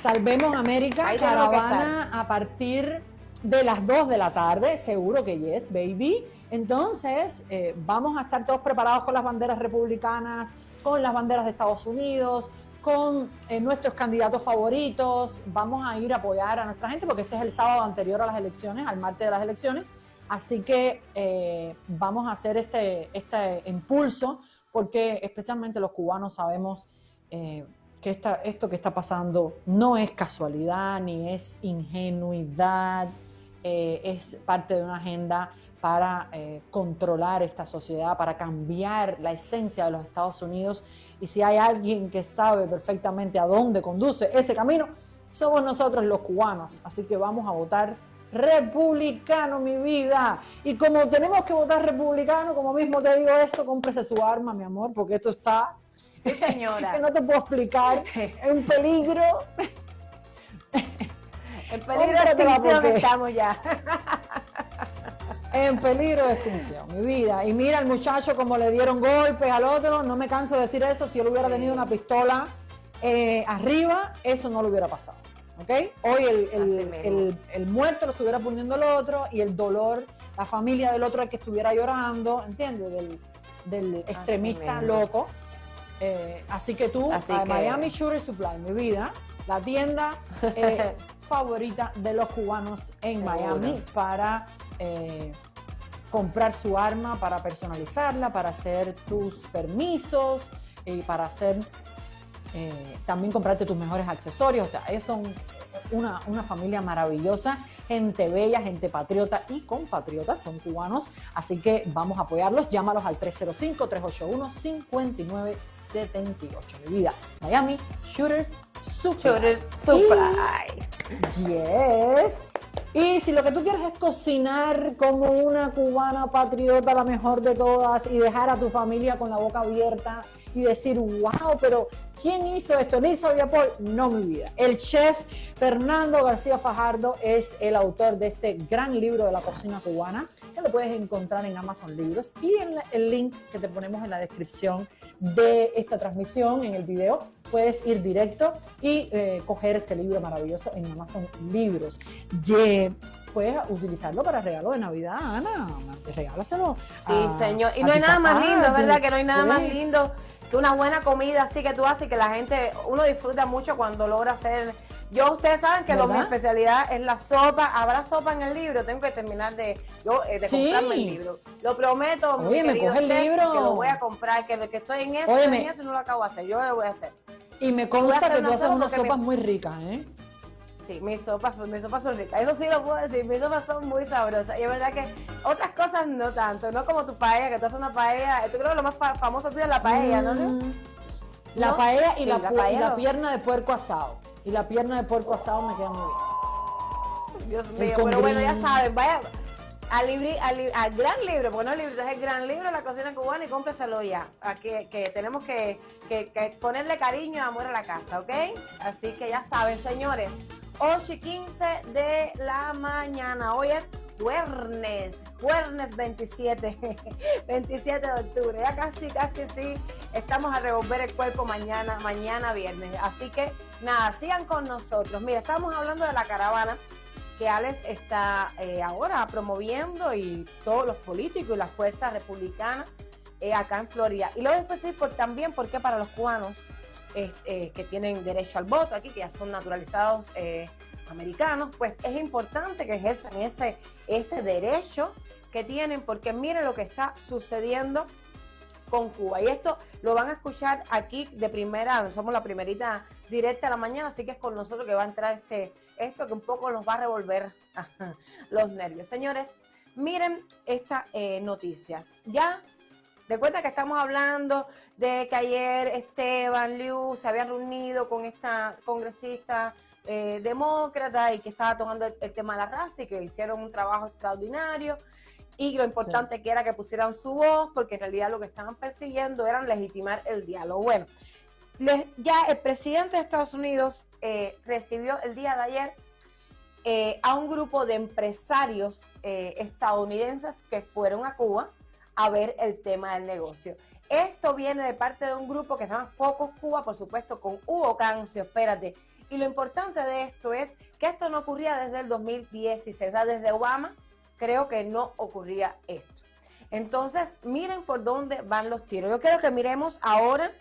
Salvemos América, Ahí caravana a partir de las 2 de la tarde, seguro que yes, baby. Entonces, eh, vamos a estar todos preparados con las banderas republicanas, con las banderas de Estados Unidos, con eh, nuestros candidatos favoritos. Vamos a ir a apoyar a nuestra gente porque este es el sábado anterior a las elecciones, al martes de las elecciones. Así que eh, vamos a hacer este, este impulso porque especialmente los cubanos sabemos que esta- esto que está pasando no es casualidad ni es ingenuidad, eh, es parte de una agenda para eh, controlar esta sociedad, para cambiar la esencia de los Estados Unidos. Y si hay alguien que sabe perfectamente a dónde conduce ese camino, somos nosotros los cubanos. Así que vamos a votar republicano, mi vida. Y como tenemos que votar republicano, como mismo te digo eso, cómprese su arma, mi amor, porque esto está Sí, señora. que no te puedo explicar, es un peligro. En peligro de extinción estamos ya. En peligro de extinción, mi vida. Y mira al muchacho como le dieron golpes al otro, no me canso de decir eso, si él hubiera tenido una pistola eh, arriba, eso no le hubiera pasado. ¿Ok? Hoy el, el- Así mismo. el- el muerto lo estuviera poniendo el otro y el dolor, la familia del otro el que estuviera llorando, ¿entiendes? Del, del extremista loco. Eh, así que tú, Así a que- Miami Shooter Supply, mi vida, la tienda eh, favorita de los cubanos en Seguro. Miami para eh, comprar su arma, para personalizarla, para hacer tus permisos y para hacer también comprarte tus mejores accesorios. O sea, ellos son una, una familia maravillosa, gente bella, gente patriota y compatriotas, son cubanos. Así que vamos a apoyarlos. Llámalos al 305-381-5978. Mi vida, Miami Shooters Super. Shooters Supply. Yes. Y si lo que tú quieres es cocinar como una cubana patriota, la mejor de todas, y dejar a tu familia con la boca abierta y decir, wow, pero ¿quién hizo esto? ¿Elisa Paul? No, mi vida. El chef Fernando García Fajardo es el autor de este gran libro de la cocina cubana, que lo puedes encontrar en Amazon Libros y en el link que te ponemos en la descripción de esta transmisión, en el video, puedes ir directo y eh, coger este libro maravilloso en Amazon Libros. Ye- puedes utilizarlo para regalo de Navidad, Ana. Regálaselo. Sí, a- señor. Y no hay nada más lindo, ¿verdad? Que no hay nada más Pues, lindo que una buena comida así que tú haces que la gente, uno disfruta mucho cuando logra hacer. Yo, ustedes saben que lo, mi especialidad es la sopa. ¿Habrá sopa en el libro? Tengo que terminar de, yo, eh, de Sí. comprarme el libro. Lo prometo, mi me coge el chef, libro. que lo voy a comprar, que, lo que estoy en eso, Oye, estoy me- en eso y no lo acabo de hacer. Yo lo voy a hacer. Y me consta que tú haces unas me- sopas muy ricas, ¿eh? Sí, mis sopas, mis sopas son ricas. Eso sí lo puedo decir, mis sopas son muy sabrosas. Y es verdad que otras cosas no tanto, no como tu paella, que tú haces una paella. Yo creo que lo más fa- famoso tuyo es la paella, ¿no? Leo? La ¿No? paella y, Sí, la, y la pierna de puerco asado. Y la pierna de puerco asado me queda muy bien. Dios mío, pero bueno, ya saben, vaya al, libri- al, gran libro, porque no el libro, es el gran libro de la cocina cubana y cómpreselo ya. Aquí, que tenemos que, que- que ponerle cariño y amor a la casa, ¿ok? Así que ya saben, señores, 8 y 15 de la mañana. Hoy es Jueves, Jueves 27, 27 de octubre. Ya casi, casi sí, estamos a revolver el cuerpo mañana, mañana viernes. Así que nada, sigan con nosotros. Mira, estamos hablando de la caravana que Alex está eh, ahora promoviendo y todos los políticos y las fuerzas republicanas eh, acá en Florida. Y luego después decir por, también por qué para los cubanos eh, que tienen derecho al voto aquí, que ya son naturalizados eh, americanos, pues es importante que ejerzan ese, ese derecho que tienen, porque miren lo que está sucediendo con Cuba. Y esto lo van a escuchar aquí de primera, somos la primerita directa de la mañana, así que es con nosotros que va a entrar este, esto que un poco nos va a revolver los nervios. Señores, miren estas eh, noticias. Ya Recuerda que estamos hablando de que ayer Esteban Liu se había reunido con esta congresista eh, demócrata y que estaba tomando el, tema de la raza y que hicieron un trabajo extraordinario y lo importante que era que pusieran su voz porque en realidad lo que estaban persiguiendo era legitimar el diálogo. Bueno, ya el presidente de Estados Unidos eh, recibió el día de ayer eh, a un grupo de empresarios estadounidenses que fueron a Cuba a ver el tema del negocio. Esto viene de parte de un grupo que se llama Focus Cuba, por supuesto, con Hugo Cancio, espérate. Y lo importante de esto es que esto no ocurría desde el 2016, o sea, desde Obama creo que no ocurría esto. Entonces, miren por dónde van los tiros. Yo quiero que miremos ahora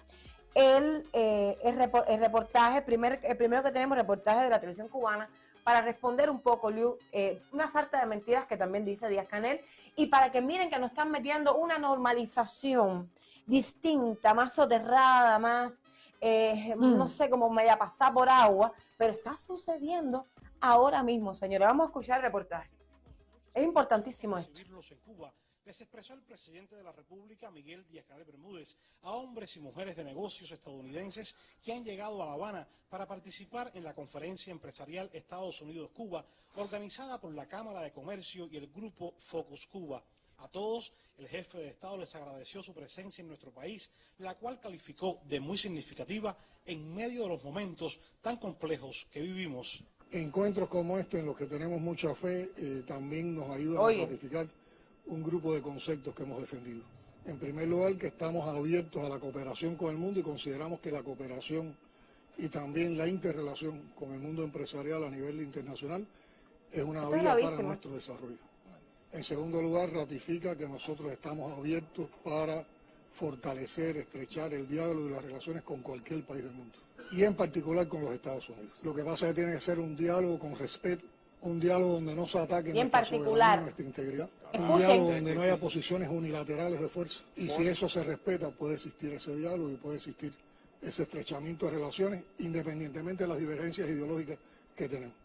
el, eh, el, reportaje, primer, el primero que tenemos, reportaje de la televisión cubana, para responder un poco, Liu, eh, una sarta de mentiras que también dice Díaz Canel, y para que miren que nos están metiendo una normalización distinta, más soterrada, más, eh, mm. no sé cómo me vaya a pasar por agua, pero está sucediendo ahora mismo, señores. Vamos a escuchar el reportaje. Es importantísimo esto les expresó el presidente de la República, Miguel Díaz-Canel Bermúdez, a hombres y mujeres de negocios estadounidenses que han llegado a La Habana para participar en la conferencia empresarial Estados Unidos-Cuba, organizada por la Cámara de Comercio y el grupo Focus Cuba. A todos, el jefe de Estado les agradeció su presencia en nuestro país, la cual calificó de muy significativa en medio de los momentos tan complejos que vivimos. Encuentros como este en los que tenemos mucha fe eh, también nos ayudan a ratificar un grupo de conceptos que hemos defendido. En primer lugar, que estamos abiertos a la cooperación con el mundo y consideramos que la cooperación y también la interrelación con el mundo empresarial a nivel internacional es una vía para nuestro desarrollo. En segundo lugar, ratifica que nosotros estamos abiertos para fortalecer, estrechar el diálogo y las relaciones con cualquier país del mundo, y en particular con los Estados Unidos. Lo que pasa es que tiene que ser un diálogo con respeto, un diálogo donde no se ataque nuestra particular, nuestra integridad, un diálogo donde no haya posiciones unilaterales de fuerza. Y si eso se respeta, puede existir ese diálogo y puede existir ese estrechamiento de relaciones, independientemente de las divergencias ideológicas que tenemos.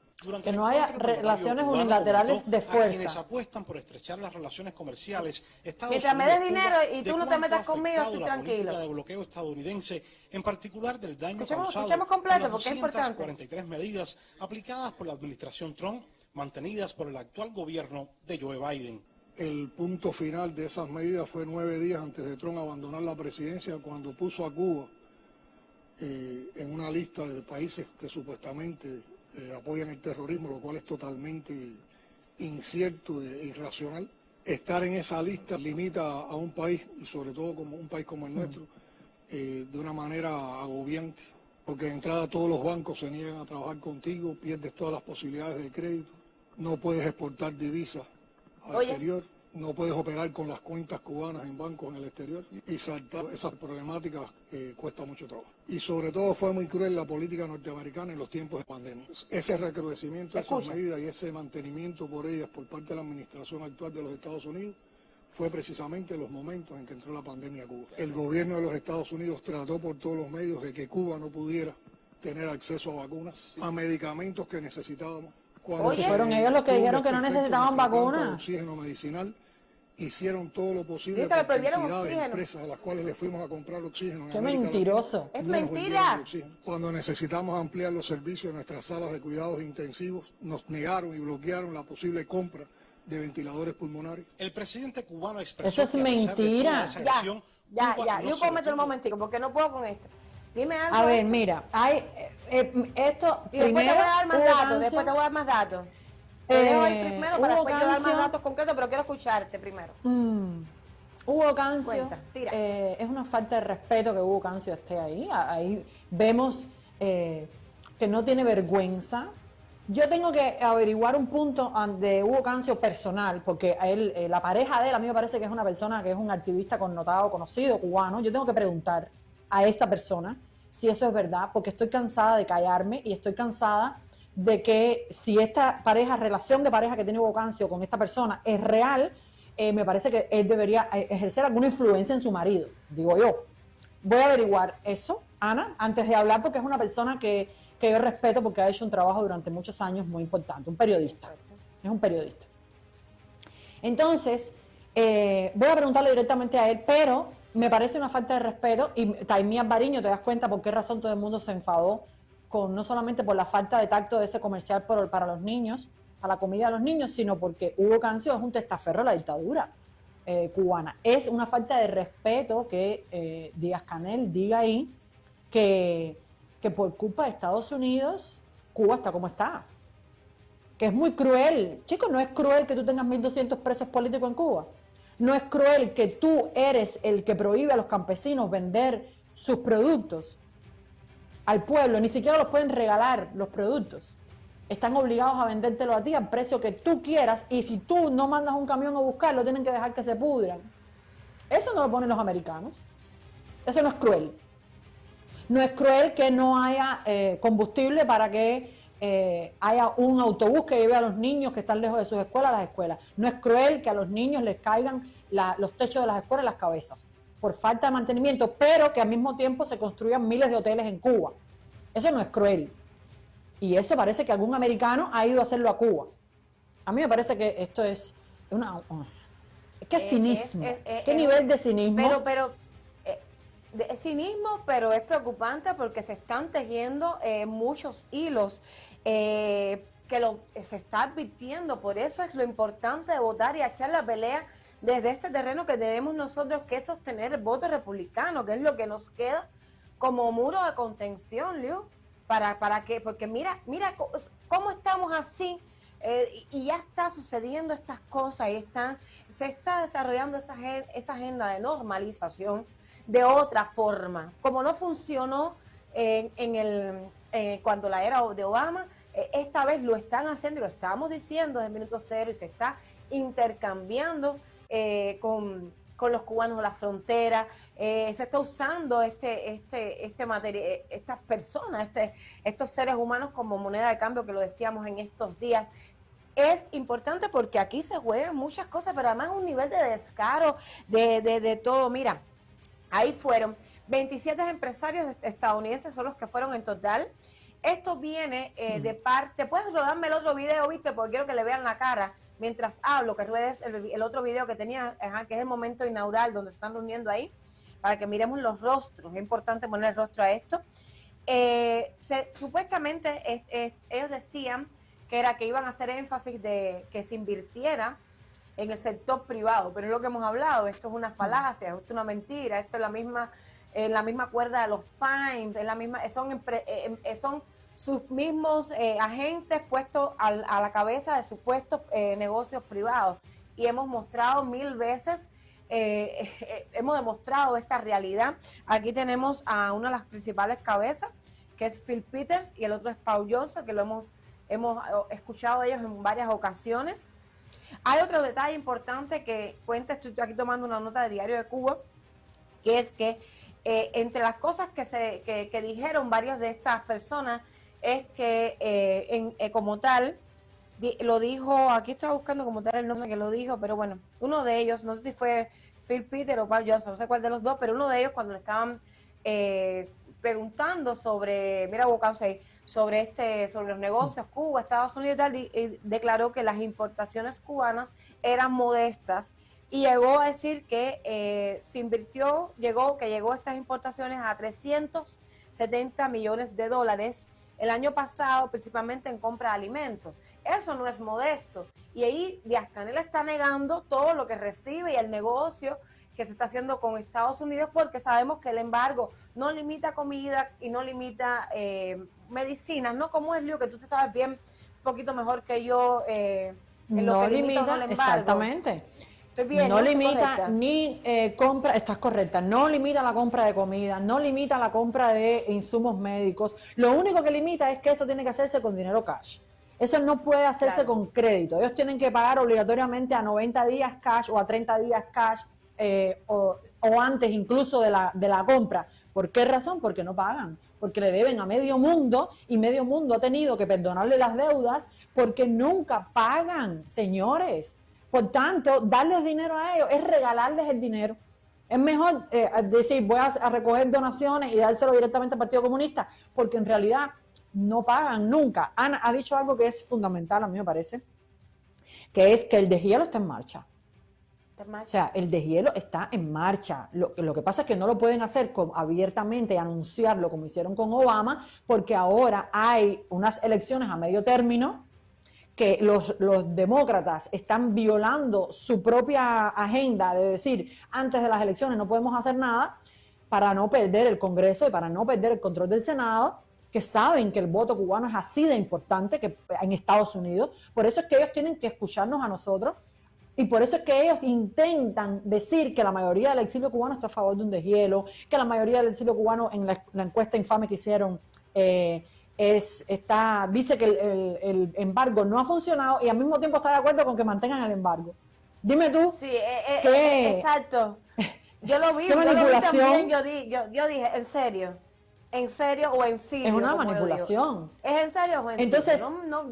Que no haya relaciones unilaterales de fuerza. quienes apuestan por estrechar las relaciones comerciales. Estados Mientras me des dinero y tú no te metas conmigo, estoy la tranquilo. de bloqueo estadounidense, en particular del daño escuchemos, causado escuchemos completo, porque es importante. 43 medidas aplicadas por la administración Trump, mantenidas por el actual gobierno de Joe Biden. El punto final de esas medidas fue nueve días antes de Trump abandonar la presidencia, cuando puso a Cuba eh, en una lista de países que supuestamente eh, apoyan el terrorismo, lo cual es totalmente incierto e irracional. Estar en esa lista limita a un país, y sobre todo como un país como el nuestro, eh, de una manera agobiante, porque de entrada todos los bancos se niegan a trabajar contigo, pierdes todas las posibilidades de crédito, no puedes exportar divisas al exterior, no puedes operar con las cuentas cubanas en bancos en el exterior y saltar esas problemáticas eh, cuesta mucho trabajo. Y sobre todo fue muy cruel la política norteamericana en los tiempos de pandemia. Ese recrudecimiento de esas medidas y ese mantenimiento por ellas por parte de la administración actual de los Estados Unidos fue precisamente los momentos en que entró la pandemia a Cuba. El gobierno de los Estados Unidos trató por todos los medios de que Cuba no pudiera tener acceso a vacunas, a medicamentos que necesitábamos Oye, fueron ellos los que dijeron que no necesitaban vacunas. Oxígeno medicinal hicieron todo lo posible para cantidad de empresas a las cuales le fuimos a comprar oxígeno. Qué mentiroso. es mentira. Cuando necesitamos ampliar los servicios de nuestras salas de cuidados intensivos, nos negaron y bloquearon la posible compra de ventiladores pulmonares. El presidente cubano expresó Eso es mentira. ya, ya, ya. Yo puedo meter un momentico porque no puedo con esto. Dime algo. A ver, mira, hay eh, eh, esto. Y después te voy a dar más datos. Después te voy a dar más datos. Te dejo ahí eh, primero para después yo dar más datos concretos, pero quiero escucharte primero. Mm. Hugo Cancio, es una falta de respeto que Hugo Cancio esté ahí. Ahí vemos que no tiene vergüenza. Yo tengo que averiguar un punto de Hugo Cancio personal, porque a él, la pareja de él a mí me parece que es una persona que es un activista connotado, conocido, cubano. Yo tengo que preguntar a esta persona si eso es verdad, porque estoy cansada de callarme y estoy cansada de que si esta pareja, relación de pareja que tiene Hugo Cancio con esta persona es real, eh, me parece que él debería eh, ejercer alguna influencia en su marido, digo yo. Voy a averiguar eso, Ana, antes de hablar, porque es una persona que, que yo respeto porque ha hecho un trabajo durante muchos años muy importante, un periodista, es un periodista. Entonces, Eh, voy a preguntarle directamente a él, pero me parece una falta de respeto y Taimías Bariño, te das cuenta por qué razón todo el mundo se enfadó no solamente por la falta de tacto de ese comercial para los niños, a la comida de los niños, sino porque Hugo Cancio es un testaferro de la dictadura eh, cubana. Es una falta de respeto que eh, Díaz Canel diga ahí que, que por culpa de Estados Unidos Cuba está como está. Que es muy cruel. Chicos, no es cruel que tú tengas 1.200 presos políticos en Cuba. No es cruel que tú eres el que prohíbe a los campesinos vender sus productos al pueblo. Ni siquiera los pueden regalar los productos están obligados a vendértelo a ti al precio que tú quieras y si tú no mandas un camión a buscarlo, tienen que dejar que se pudran. Eso no lo ponen los americanos. Eso no es cruel. No es cruel que no haya eh, combustible para que eh, haya un autobús que lleve a los niños que están lejos de sus escuelas a las escuelas. No es cruel que a los niños les caigan los techos de las escuelas las cabezas por falta de mantenimiento, pero que al mismo tiempo se construyan miles de hoteles en Cuba. Eso no es cruel. Y eso parece que algún americano ha ido a hacerlo a Cuba. A mí me parece que esto es una... ¿Qué eh, cinismo? ¿Qué nivel de cinismo? Pero, pero, eh, de cinismo, pero es preocupante porque se están tejiendo eh, muchos hilos que lo, se está advirtiendo. Por eso es lo importante de votar y echar la pelea desde este terreno que tenemos nosotros que sostener el voto republicano, que es lo que nos queda como muro de contención, Liu para, para que, porque mira, mira cómo estamos así eh, y, ya está sucediendo estas cosas y están, se está desarrollando esa, agenda de normalización de otra forma. Como no funcionó en, el, eh, cuando la era de Obama, eh, esta vez lo están haciendo y lo estamos diciendo desde el minuto cero y se está intercambiando con con los cubanos a la frontera, eh, se está usando este, este, este material, eh, estas personas, este, estos seres humanos como moneda de cambio que lo decíamos en estos días. Es importante porque aquí se juegan muchas cosas, pero además un nivel de descaro de, de, todo. Mira, ahí fueron 27 empresarios estadounidenses son los que fueron en total. Esto viene eh, de parte, puedes rodarme el otro video, viste, porque quiero que le vean la cara mientras hablo, que ruedes el, otro video que tenía, que es el momento inaugural donde están reuniendo ahí, para que miremos los rostros. Es importante poner el rostro a esto. Eh, supuestamente ellos decían que era que iban a hacer énfasis de que se invirtiera en el sector privado, pero es lo que hemos hablado, esto es una falacia, esto es una mentira, esto es la misma, en la misma cuerda de los Pines, en la misma, son, eh, eh, son sus mismos eh, agentes puestos a la cabeza de supuestos eh, negocios privados. Y hemos mostrado mil veces, eh, hemos demostrado esta realidad. Aquí tenemos a una de las principales cabezas, que es Phil Peters, y el otro es Paul Johnson, que lo hemos, hemos escuchado ellos en varias ocasiones. Hay otro detalle importante que cuenta, estoy aquí tomando una nota de Diario de Cuba, que es que entre las cosas que, se, que dijeron varias de estas personas, es que eh, eh, como tal, lo dijo, aquí estaba buscando como tal el nombre que lo dijo, pero bueno, uno de ellos, no sé si fue Phil Peter o Paul Johnson, no sé cuál de los dos, pero uno de ellos cuando le estaban eh, preguntando sobre, mira, Bocasey, sobre este, sobre los negocios Cuba, Estados Unidos y tal, declaró que las importaciones cubanas eran modestas y llegó a decir que se invirtió, llegó, que llegó estas importaciones a 370 millones de dólares el año pasado, principalmente en compra de alimentos. Eso no es modesto. Y ahí Díaz Canel está negando todo lo que recibe y el negocio que se está haciendo con Estados Unidos porque sabemos que el embargo no limita comida y no limita eh, medicinas, ¿no? Como es lío que tú te sabes bien, un poquito mejor que yo. Eh, en no lo que limita, exactamente no limita ni eh, compra, estás correcta, no limita la compra de comida, no limita la compra de insumos médicos. Lo único que limita es que eso tiene que hacerse con dinero cash. Eso no puede hacerse con crédito. Ellos tienen que pagar obligatoriamente a 90 días cash o a 30 días cash eh, o, o, antes incluso de la, de la compra. ¿Por qué razón? Porque no pagan. Porque le deben a medio mundo y medio mundo ha tenido que perdonarle las deudas porque nunca pagan, señores. Por tanto, darles dinero a ellos es regalarles el dinero. Es mejor eh, decir, voy a, recoger donaciones y dárselo directamente al Partido Comunista, porque en realidad no pagan nunca. Ana ha dicho algo que es fundamental, a mí me parece, que es que el deshielo está en marcha. O sea, el deshielo está en marcha. Lo, lo que pasa es que no lo pueden hacer abiertamente y anunciarlo como hicieron con Obama, porque ahora hay unas elecciones a medio término que los, los, demócratas están violando su propia agenda de decir, antes de las elecciones no podemos hacer nada para no perder el Congreso y para no perder el control del Senado, que saben que el voto cubano es así de importante que en Estados Unidos. Por eso es que ellos tienen que escucharnos a nosotros y por eso es que ellos intentan decir que la mayoría del exilio cubano está a favor de un deshielo, que la mayoría del exilio cubano en la, encuesta infame que hicieron eh, es, está, dice que el, embargo no ha funcionado y al mismo tiempo está de acuerdo con que mantengan el embargo. Dime tú. Sí, eh, eh, exacto. Yo lo vi, yo lo vi también, yo, yo, dije, ¿en serio? ¿En serio o en sí? Es una manipulación. ¿Es en serio o en Entonces, No, no,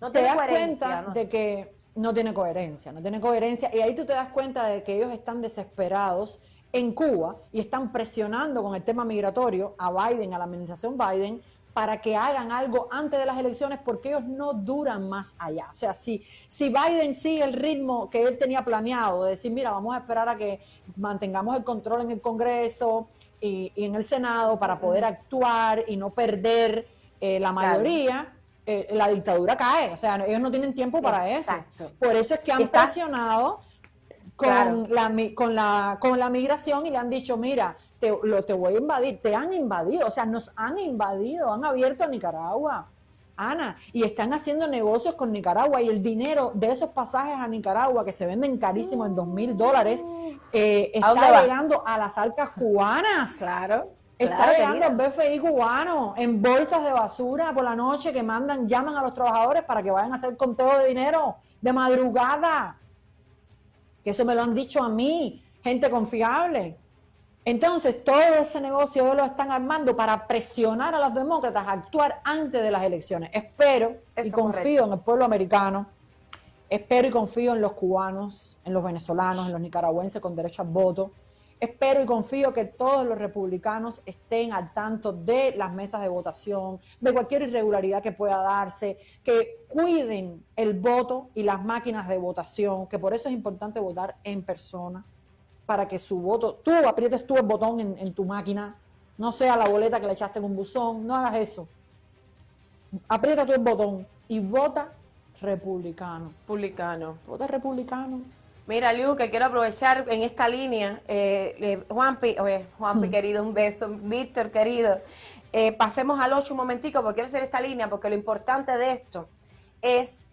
no te das cuenta de que no tiene coherencia, no tiene coherencia. Y ahí tú te das cuenta de que ellos están desesperados en Cuba y están presionando con el tema migratorio a Biden, a la administración Biden, para que hagan algo antes de las elecciones porque ellos no duran más allá. O sea, si, si Biden sigue el ritmo que él tenía planeado, de decir, mira, vamos a esperar a que mantengamos el control en el Congreso y, en el Senado para poder actuar y no perder eh, la mayoría. Eh, la dictadura cae. O sea, ellos no tienen tiempo para eso. Por eso es que han presionado con, la, con, la, con la migración y le han dicho, mira, te, lo, te voy a invadir. Te han invadido, o sea, nos han invadido, han abierto a Nicaragua. Ana, y están haciendo negocios con Nicaragua y el dinero de esos pasajes a Nicaragua que se venden carísimos en dos mil dólares eh, está llegando a las arcas cubanas. Claro. Está llegando el BFI cubano en bolsas de basura por la noche que mandan, llaman a los trabajadores para que vayan a hacer conteo de dinero de madrugada. Que eso me lo han dicho a mí, gente confiable. Entonces, todo ese negocio ellos lo están armando para presionar a los demócratas a actuar antes de las elecciones. Espero y confío en el pueblo americano, espero y confío en los cubanos, en los venezolanos, en los nicaragüenses con derecho al voto, Espero y confío que todos los republicanos estén al tanto de las mesas de votación, de cualquier irregularidad que pueda darse, que cuiden el voto y las máquinas de votación, que por eso es importante votar en persona, para que su voto, tú aprietes tú el botón en, tu máquina, no sea la boleta que le echaste en un buzón, no hagas eso. Aprieta tú el botón y vota republicano. Republicano. Vota republicano. Mira, Liu, que quiero aprovechar en esta línea, eh, Juanpi, oye, Juanpi mm. querido, un beso, Víctor querido, eh, pasemos al 8 un momentico porque quiero hacer esta línea, porque lo importante de esto es,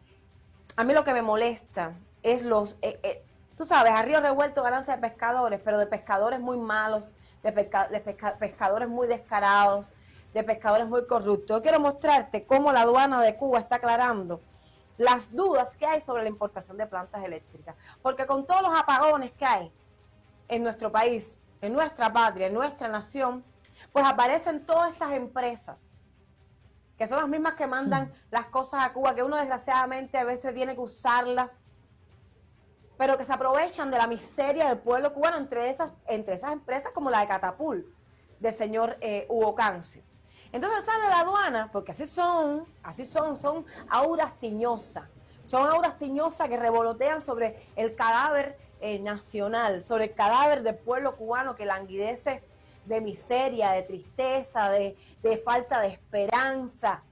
a mí lo que me molesta es los, eh, eh, tú sabes, a río revuelto ganancia de pescadores, pero de pescadores muy malos, de, de pescadores muy descarados, de pescadores muy corruptos. Yo quiero mostrarte cómo la aduana de Cuba está aclarando las dudas que hay sobre la importación de plantas eléctricas. Porque con todos los apagones que hay en nuestro país, en nuestra patria, en nuestra nación, pues aparecen todas estas empresas, que son las mismas que mandan las cosas a Cuba, que uno desgraciadamente a veces tiene que usarlas, pero que se aprovechan de la miseria del pueblo cubano, entre esas, entre esas empresas como la de Catapul, del señor eh, Hugo Cancio. Entonces sale la aduana, porque así son, así son, son auras tiñosas. Son auras tiñosas que revolotean sobre el cadáver eh, nacional, sobre el cadáver del pueblo cubano que languidece de miseria, de tristeza, de, falta de esperanza.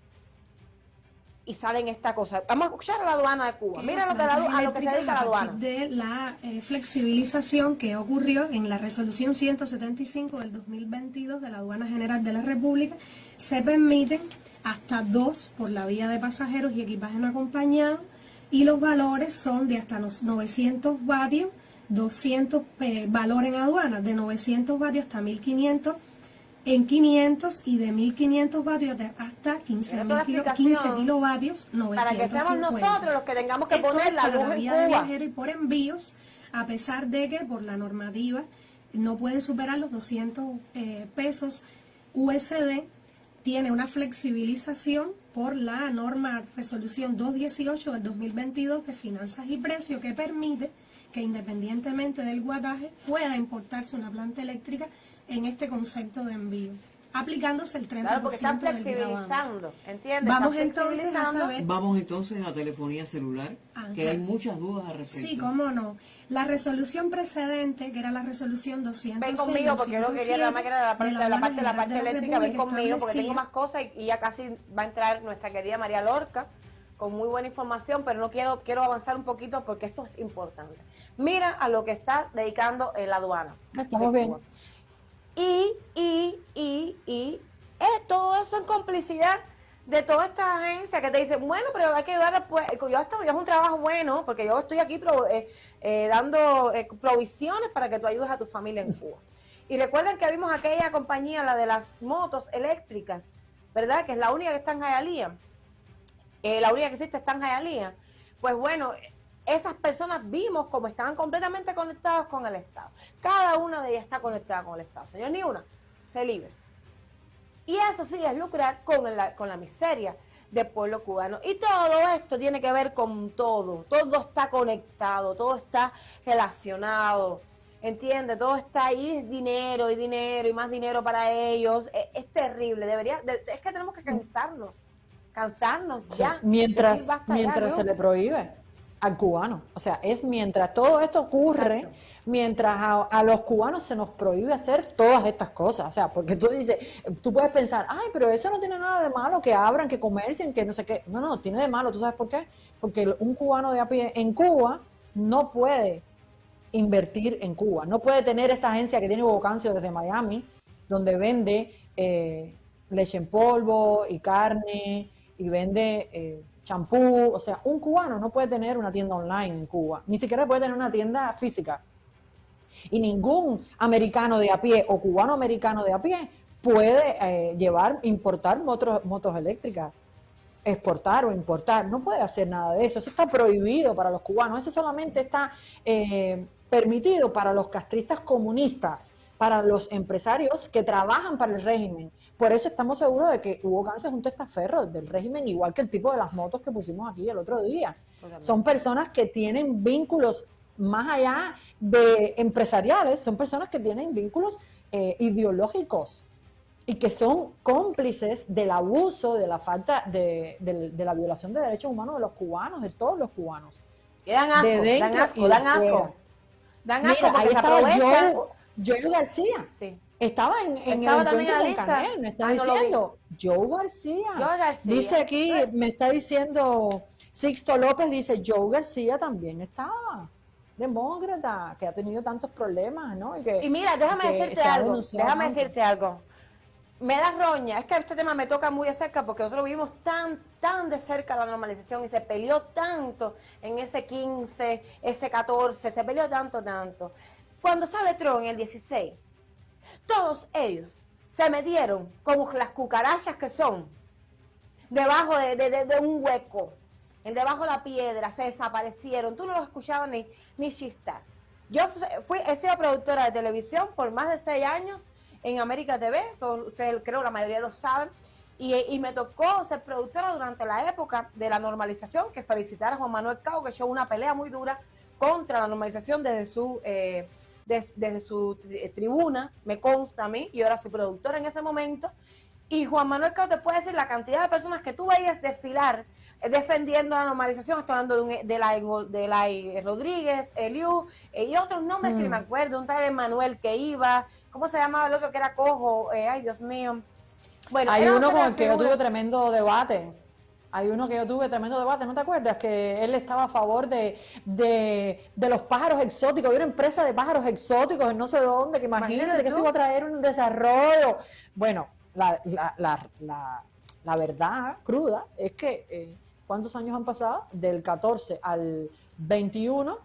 Y salen esta cosa. Vamos a escuchar a la aduana de Cuba. Mira lo que a lo que se dedica la aduana. De la eh, flexibilización que ocurrió en la resolución 175 del 2022 de la Aduana General de la República, se permiten hasta dos por la vía de pasajeros y equipaje no acompañado y los valores son de hasta los 900 vatios, 200 eh, valor en aduana, de 900 vatios hasta 1500 en 500 y de 1500 vatios hasta 15, kilovatios, 950. Para que seamos nosotros los que tengamos que poner la luz en vía de viajero y por envíos, a pesar de que por la normativa no pueden superar los 200 eh, pesos USD tiene una flexibilización por la norma resolución 218 del 2022 de finanzas y precios que permite que independientemente del guataje pueda importarse una planta eléctrica en este concepto de envío. aplicándose el 30% Claro, porque están flexibilizando, ¿entiendes? Vamos Están entonces a saber Vamos entonces a telefonía celular, que hay muchas dudas al respecto. Sí, cómo no. La resolución precedente, que era la resolución 206, Ven conmigo porque yo lo quería más que era la parte, de la parte, de la parte eléctrica, ven conmigo porque tengo más cosas y, y ya casi va a entrar nuestra querida María Lorca con muy buena información, pero no quiero, quiero avanzar un poquito porque esto es importante. Mira a lo que está dedicando la aduana. Estamos de bien. Cuba. Y, y, y, y eh, todo eso en complicidad de toda esta agencia que te dice, bueno, pero hay que ayudar, pues, yo esto es un trabajo bueno, porque yo estoy aquí pro- eh, eh, dando eh, provisiones para que tú ayudes a tu familia en Cuba. Y recuerden que vimos aquella compañía, la de las motos eléctricas, ¿verdad? Que es la única que está en Hialeah. Eh, la única que existe está en Hialeah. Pues bueno, esas personas vimos como estaban completamente conectados con el Estado. Cada una de ellas está conectada con el Estado. Señor, ni una se libre. Y eso sí es lucrar con la, con la miseria del pueblo cubano. Y todo esto tiene que ver con todo. Todo está conectado, todo está relacionado. ¿Entiende? Todo está ahí, es dinero y dinero y más dinero para ellos. Es, es terrible. Debería, de- es que tenemos que cansarnos. Cansarnos ya. Mientras, Decir, basta ya, mientras ¿no? se le prohíbe al cubano. O sea, es mientras todo esto ocurre, Exacto. mientras a, a los cubanos se nos prohíbe hacer todas estas cosas. O sea, porque tú dices, tú puedes pensar, ay, pero eso no tiene nada de malo, que abran, que comercien, que no sé qué. No, no, tiene de malo. ¿Tú sabes por qué? Porque un cubano de a pie en Cuba no puede invertir en Cuba. No puede tener esa agencia que tiene Bocancio desde Miami, donde vende eh, leche en polvo y carne y vende eh, champú. O sea, un cubano no puede tener una tienda online en Cuba, ni siquiera puede tener una tienda física. Y ningún americano de a pie o cubano americano de a pie puede eh, llevar, importar motos, motos eléctricas exportar o importar, no puede hacer nada de eso, eso está prohibido para los cubanos, eso solamente está eh, permitido para los castristas comunistas, para los empresarios que trabajan para el régimen. Por eso estamos seguros de que Hugo Gans es un testaferro del régimen, igual que el tipo de las motos que pusimos aquí el otro día. Son personas que tienen vínculos más allá de empresariales, son personas que tienen vínculos eh, ideológicos y que son cómplices del abuso, de la falta, de, de- de la violación de derechos humanos de los cubanos, de todos los cubanos. Que dan asco, dan asco, dan asco. Dan asco Mira, porque ahí se aprovechan. Joe, Joe García. Sí. Estaba en, en Estaba el también en la con lista. Canel, me está Ah, no diciendo Joe García. Joe García. Dice aquí, me está diciendo Sixto López, dice Joe García también estaba demócrata, que ha tenido tantos problemas, ¿no? Y, que, Y mira, déjame decirte algo, déjame decirte algo. Me da roña, es que este tema me toca muy de cerca porque nosotros vivimos tan, tan de cerca la normalización y se peleó tanto en ese 15, ese 14, se peleó tanto, tanto. Cuando sale Trump en el 16, todos ellos se metieron como las cucarachas que son debajo de, un hueco, debajo de la piedra, se desaparecieron. Tú no los escuchabas ni, ni chistar. Yo fu- fui, he sido productora de televisión por más de seis años en América TV, todos ustedes creo la mayoría lo saben, y, y me tocó ser productora durante la época de la normalización, que felicitar a Juan Manuel Cao, que echó una pelea muy dura contra la normalización desde su, eh, des- desde su tri- tribuna, me consta a mí, yo era su productora en ese momento, y Juan Manuel Cao te puede decir la cantidad de personas que tú veías desfilar eh, defendiendo la normalización. Estoy hablando de, un, de, la, de la eh, Rodríguez, Eliu eh, y otros nombres que ni me acuerdo. Un tal Emanuel que iba. ¿Cómo se llamaba el otro que era cojo? Eh, ay, Dios mío. Bueno, Hay uno con el que yo tuve tremendo debate. Hay uno que yo tuve tremendo debate, ¿no te acuerdas? Que él estaba a favor de, de, de los pájaros exóticos. Había una empresa de pájaros exóticos en no sé dónde, que imagínate, Imagínate que eso iba a traer un desarrollo. Bueno, la, la, la, la, verdad cruda es que, eh, ¿cuántos años han pasado? Del 14 al 21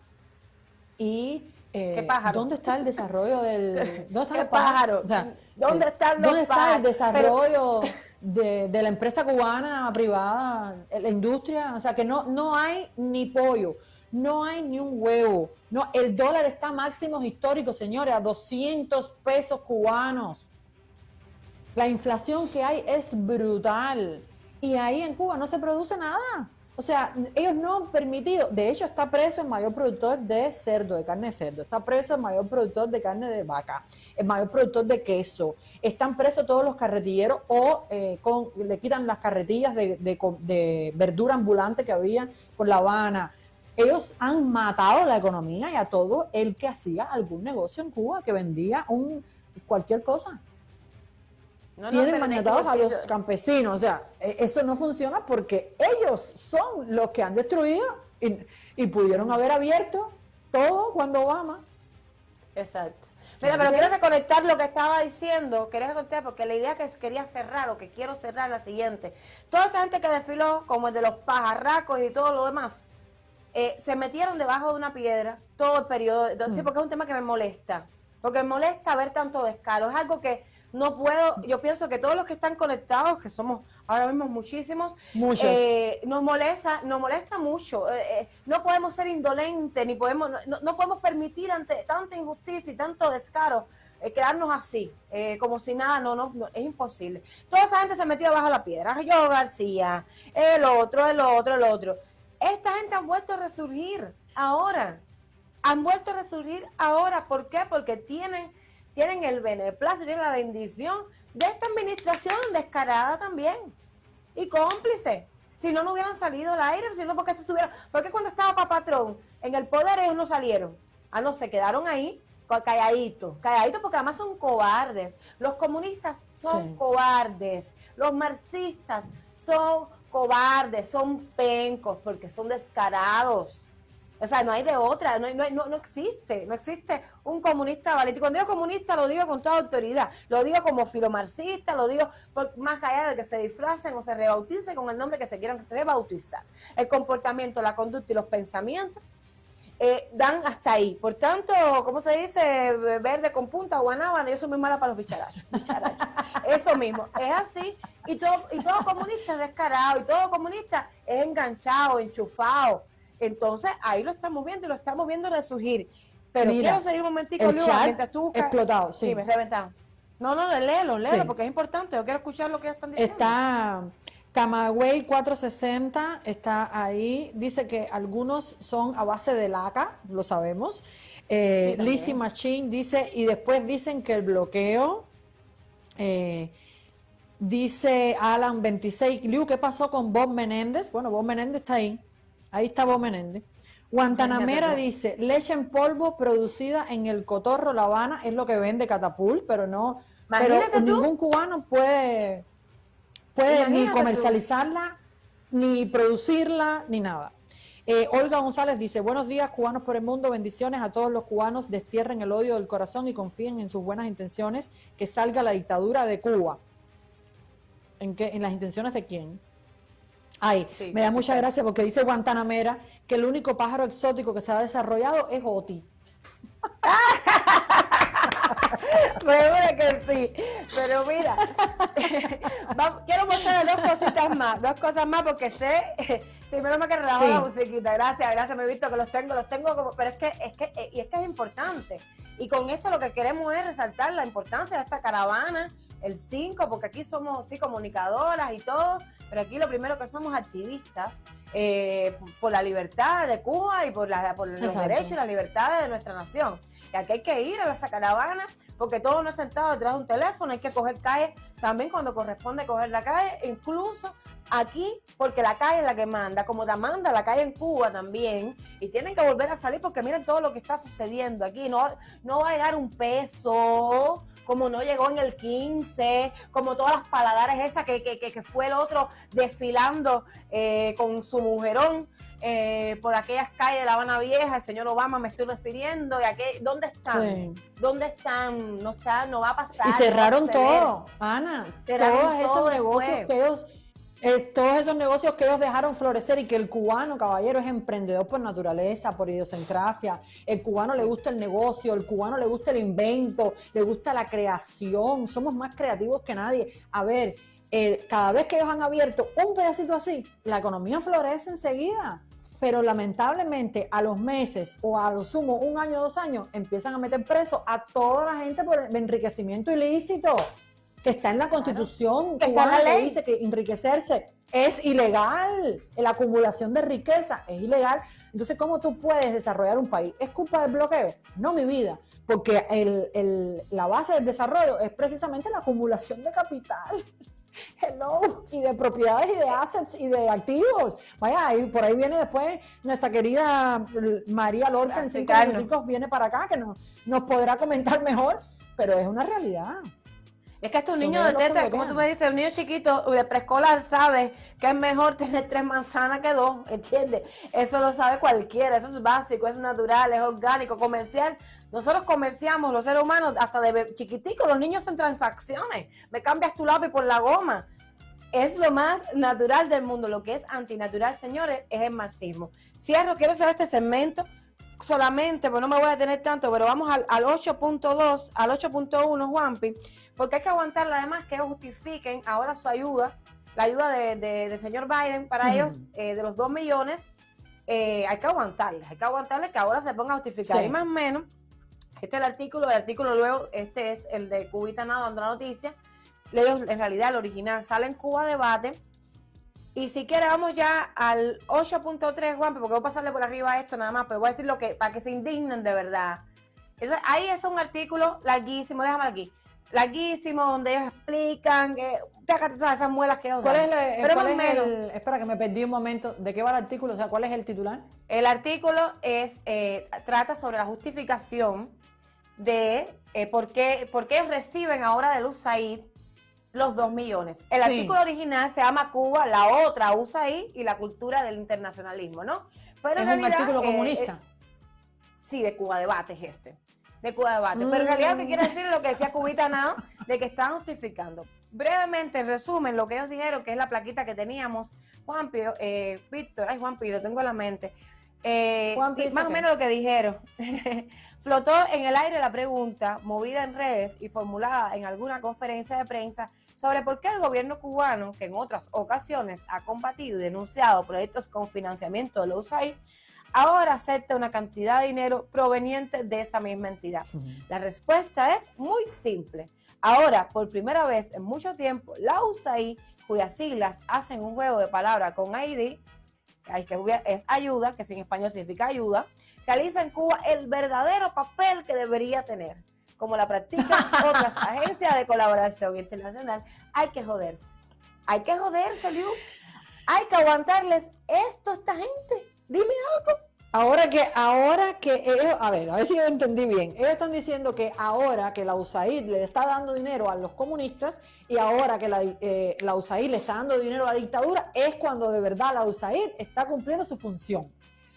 y... eh, ¿Qué pájaro? ¿Dónde está el desarrollo del... ¿Dónde están ¿Qué los pájaros? pájaro? O sea, ¿Dónde están los ¿Dónde está el desarrollo de, de la empresa cubana privada, la industria? O sea, que no, no hay ni pollo, no hay ni un huevo. No, el dólar está a máximos históricos, señores, a 200 pesos cubanos. La inflación que hay es brutal. Y ahí en Cuba no se produce nada. O sea, ellos no han permitido, de hecho está preso el mayor productor de cerdo, de carne de cerdo, está preso el mayor productor de carne de vaca, el mayor productor de queso, están presos todos los carretilleros o eh, con, le quitan las carretillas de, de verdura ambulante que había por La Habana. Ellos han matado la economía y a todo el que hacía algún negocio en Cuba, que vendía un, cualquier cosa tienen maniatados a los campesinos. O sea, e, eso no funciona porque ellos son los que han destruido y, pudieron haber abierto todo cuando Obama. Exacto. Mira, pero quiero reconectar lo que estaba diciendo, quería reconectar porque la idea que quería cerrar o que quiero cerrar es la siguiente. Toda esa gente que desfiló, como el de los pajarracos y todo lo demás, eh, se metieron debajo de una piedra todo el periodo, sí, porque es un tema que me molesta, porque me molesta ver tanto descaro, es algo que no puedo, yo pienso que todos los que están conectados, que somos ahora mismo muchísimos, eh, nos molesta, nos molesta mucho. Eh, eh, no podemos ser indolentes, ni podemos, no, podemos permitir ante tanta injusticia y tanto descaro quedarnos así, como si nada, no, no, es imposible. Toda esa gente se metió bajo la piedra, yo García, el otro, el otro, el otro. Esta gente ha vuelto a resurgir ahora, han vuelto a resurgir ahora, ¿por qué? Porque tienen tienen el beneplácito, tienen la bendición de esta administración descarada también y cómplice. Si no, no hubieran salido al aire, sino porque se estuvieron. Porque cuando estaba Papatrón en el poder, ellos no salieron. Ah, no, se quedaron ahí calladitos, calladitos porque además son cobardes. Los comunistas son cobardes. Los marxistas son cobardes, son pencos porque son descarados. O sea, no hay de otra, no, no, no, existe, no existe un comunista valiente. Y cuando digo comunista lo digo con toda autoridad, lo digo como filomarxista, lo digo más allá de que se disfracen o se rebauticen con el nombre que se quieran rebautizar. El comportamiento, la conducta y los pensamientos eh, dan hasta ahí. Por tanto, ¿cómo se dice? Verde con punta, guanábana, yo soy muy mala para los bicharachos. Eso mismo, es así. Y todo, y todo comunista es descarado, y todo comunista es enganchado, enchufado entonces, ahí lo estamos viendo y lo estamos viendo resurgir. Pero quiero seguir un momentico, el chat tú explotado, sí. sí. me reventado. No, no, léelo, léelo, porque es importante. Yo quiero escuchar lo que están diciendo. Está Camagüey 460, está ahí. Dice que algunos son a base de laca, lo sabemos. Eh, Lizzie Machine dice, y después dicen que el bloqueo... Eh, dice Alan 26, Liu, ¿qué pasó con Bob Menéndez? Bueno, Bob Menéndez está ahí. Ahí está Bob Menéndez. Guantanamera dice, leche en polvo producida en el Cotorro La Habana es lo que vende Catapult, pero no, pero ningún cubano puede, puede ni comercializarla, ni producirla, ni nada. Eh, Olga González dice, buenos días cubanos por el mundo, bendiciones a todos los cubanos, destierren el odio del corazón y confíen en sus buenas intenciones, que salga la dictadura de Cuba. ¿En, qué, en las intenciones de quién? Ay, me da mucha gracia porque dice Guantanamera que el único pájaro exótico que se ha desarrollado es Oti. Seguro que sí. Pero mira, quiero mostrar dos cositas más, dos cosas más porque sé, sí, menos me que la musiquita. Gracias, gracias, me he visto que los tengo, los tengo como, pero es que, es que, eh, y es que es importante. Y con esto lo que queremos es resaltar la importancia de esta caravana, el 5, porque aquí somos sí comunicadoras y todo, pero aquí lo primero que somos activistas eh, por la libertad de Cuba y por, la, por los derechos y las libertades de nuestra nación. Y aquí hay que ir a la caravana porque todo no es sentado detrás de un teléfono, hay que coger calle también cuando corresponde coger la calle, incluso aquí, porque la calle es la que manda, como la manda la calle en Cuba también, y tienen que volver a salir porque miren todo lo que está sucediendo aquí, no, no va a llegar un peso, como no llegó en el 15, como todas las paladares esas que, que, que fue el otro desfilando eh, con su mujerón. Eh, por aquellas calles de La Habana Vieja, el señor Obama me estoy refiriendo, y aquí, ¿dónde están? ¿Dónde están? No está, no va a pasar. Y cerraron todo, Ana, todos esos negocios que ellos todos esos negocios que ellos dejaron florecer y que el cubano, caballero, es emprendedor por naturaleza, por idiosincrasia. El cubano le gusta el negocio, el cubano le gusta el invento, le gusta la creación. Somos más creativos que nadie. A ver, eh, cada vez que ellos han abierto un pedacito así, la economía florece enseguida. Pero lamentablemente a los meses o a lo sumo un año, dos años, empiezan a meter preso a toda la gente por enriquecimiento ilícito que está en la constitución que está la ley. dice que enriquecerse es ilegal. La acumulación de riqueza es ilegal. Entonces, ¿cómo tú puedes desarrollar un país? ¿Es culpa del bloqueo? No, mi vida. Porque el, la base del desarrollo es precisamente la acumulación de capital. Hello, y de propiedades y de assets y de activos. Vaya, y por ahí viene después nuestra querida María Lorca en cinco minutos viene para acá que nos, nos podrá comentar mejor, pero es una realidad. Es que estos niños de teta, como tú me dices, un niño chiquito de preescolar sabe que es mejor tener tres manzanas que dos, ¿entiendes? Eso lo sabe cualquiera, eso es básico, es natural, es orgánico, comercial. Nosotros comerciamos, los seres humanos, hasta de chiquitico, los niños en transacciones. Me cambias tu lápiz por la goma. Es lo más natural del mundo. Lo que es antinatural, señores, es el marxismo. Cierro, quiero hacer este segmento solamente, pues no me voy a detener tanto, pero vamos al, al 8.2, al 8.1, Juanpi porque hay que aguantarle además que justifiquen ahora su ayuda, la ayuda del de, señor Biden para ellos, eh, de los 2 millones, eh, hay que aguantarles, hay que aguantarles que ahora se ponga a justificar. Y más o menos, este es el artículo, el artículo luego, este es el de Cubita Nada dando la noticia, ellos en realidad el original sale en Cuba Debate, y si quiere vamos ya al 8.3, Juan, porque voy a pasarle por arriba esto nada más, pero voy a decir lo que, para que se indignen de verdad. ahí es un artículo larguísimo, déjame aquí larguísimo, donde ellos explican que todas esas muelas que ellos ¿Cuál es, el, espera que me perdí un momento, ¿de qué va el artículo? O sea, ¿cuál es el titular? El artículo es, eh, trata sobre la justificación de eh, por, qué, por qué ellos reciben ahora de USAID los dos millones. El artículo original se llama Cuba, la otra USAID y la cultura del internacionalismo, ¿no? Pero es un artículo eh, comunista. sí, de Cuba Debate es este de Cuba Debate. Pero en realidad lo que quiere decir es lo que decía Cubita Now, de que están justificando. Brevemente, en resumen, lo que ellos dijeron, que es la plaquita que teníamos, Juan Pío, eh, Víctor, ay Juan Pío, lo tengo en la mente. Eh, más o menos lo que dijeron. Flotó en el aire la pregunta, movida en redes y formulada en alguna conferencia de prensa, sobre por qué el gobierno cubano, que en otras ocasiones ha combatido y denunciado proyectos con financiamiento de la USAID, ahora acepta una cantidad de dinero proveniente de esa misma entidad. La respuesta es muy simple. Ahora, por primera vez en mucho tiempo, la USAID, cuyas siglas hacen un juego de palabras con ID, que es ayuda, que en español significa ayuda, realiza en Cuba el verdadero papel que debería tener. Como la practican otras agencias de colaboración internacional, hay que joderse. Hay que joderse, Liu. Hay que aguantarles esto a esta gente. Dime algo. Ahora que, ahora que ellos, a ver, a ver si yo entendí bien. Ellos están diciendo que ahora que la USAID le está dando dinero a los comunistas y ahora que la, eh, la USAID le está dando dinero a la dictadura, es cuando de verdad la USAID está cumpliendo su función,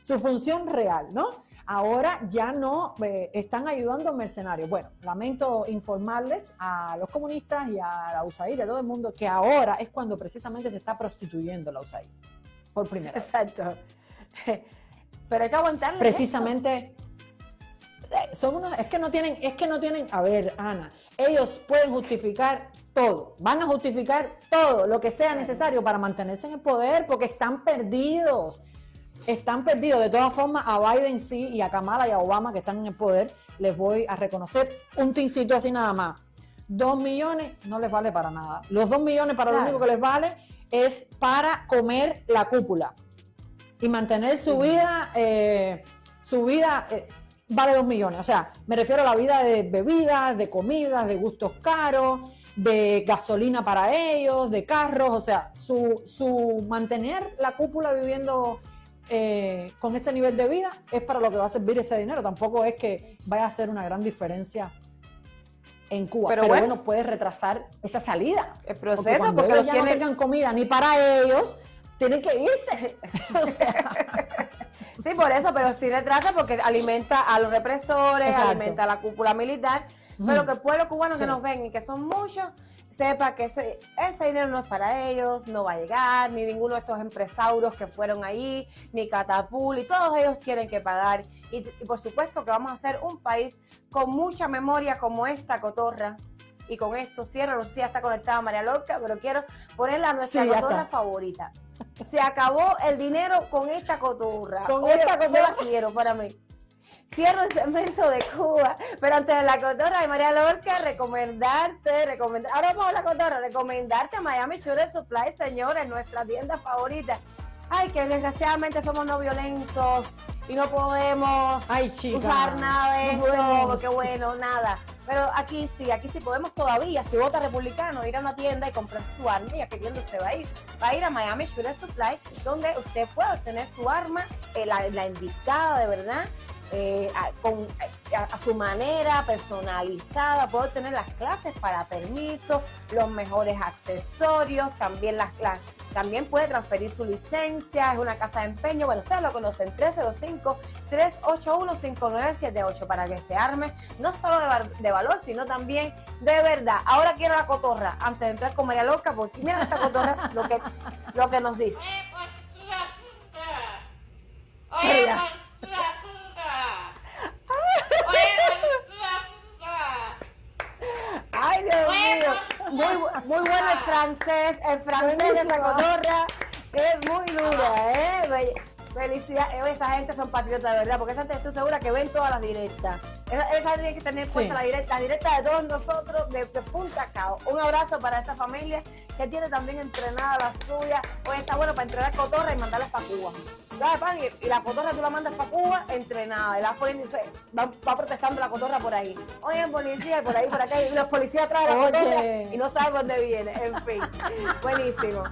su función real, ¿no? Ahora ya no eh, están ayudando a mercenarios. Bueno, lamento informarles a los comunistas y a la USAID a todo el mundo que ahora es cuando precisamente se está prostituyendo la USAID. Por primera vez. Exacto. Pero hay que aguantarle. Precisamente. Son unos, es que no tienen, es que no tienen, a ver, Ana, ellos pueden justificar todo, van a justificar todo lo que sea necesario para mantenerse en el poder, porque están perdidos, están perdidos. De todas formas, a Biden sí, y a Kamala y a Obama que están en el poder, les voy a reconocer un tincito así nada más. Dos millones no les vale para nada. Los dos millones para lo único que les vale es para comer la cúpula y mantener su vida, eh, su vida eh, vale dos millones. O sea, me refiero a la vida de bebidas, de comidas, de gustos caros, de gasolina para ellos, de carros, o sea, su, su mantener la cúpula viviendo eh, con ese nivel de vida es para lo que va a servir ese dinero. Tampoco es que vaya a hacer una gran diferencia en Cuba. Pero, bueno, puede retrasar esa salida. El proceso, porque, ellos ya no tengan comida ni para ellos, tienen que irse. Sí, por eso, pero sí retrasa porque alimenta a los represores, alimenta a la cúpula militar. Pero que el pueblo cubano que nos ven y que son muchos, sepa que ese, ese, dinero no es para ellos, no va a llegar, ni ninguno de estos empresarios que fueron ahí, ni Catapul, y todos ellos tienen que pagar. Y, por supuesto que vamos a ser un país con mucha memoria como esta cotorra. Y con esto cierro, no sé si ya está conectada María Loca, pero quiero ponerla a nuestra cotorra favorita. Se acabó el dinero con esta coturra. Con esta coturra. quiero para mí. cierro el segmento de Cuba, pero antes de la cotorra de María Lorca, recomendarte, recomendar, ahora vamos a la cotorra, recomendarte a Miami Sugar Supply, señores, nuestra tienda favorita. Ay, que desgraciadamente somos no violentos y no podemos usar nada de esto, porque bueno, nada. Pero aquí sí, aquí sí podemos todavía, si vota republicano, ir a una tienda y comprar su arma, y a qué tienda usted va a ir. Va a ir a Miami Sugar Supply, donde usted puede obtener su arma, eh, la, la indicada de verdad, eh, a, con, a, su manera, personalizada, puede tener las clases para permiso, los mejores accesorios, también las, clases también puede transferir su licencia, es una casa de empeño. Bueno, ustedes lo conocen, 305-381-5978 para que se arme no solo de, valor, sino también de verdad. Ahora quiero la cotorra, antes de entrar con María Loca, porque mira esta cotorra lo que, lo que nos dice. Ay, Dios mío. Muy, muy bueno el francés. El francés de esa cotorra es muy dura, ¿eh? Felicidades. Esa gente son patriotas de verdad, porque esa gente estoy segura que ven todas las directas. Esa, esa tiene que tener puesta la directa, la directa de todos nosotros, de, punta a cabo. Un abrazo para esta familia que tiene también entrenada la suya. Hoy está bueno para entrenar cotorra y mandarlas para Cuba. Y, la cotorra tú la mandas para Cuba entrenada. Y la va, va, protestando la cotorra por ahí. Oye, policía, por ahí, por acá. Y los policías traen la cotorra y no saben dónde viene. En fin, buenísimo.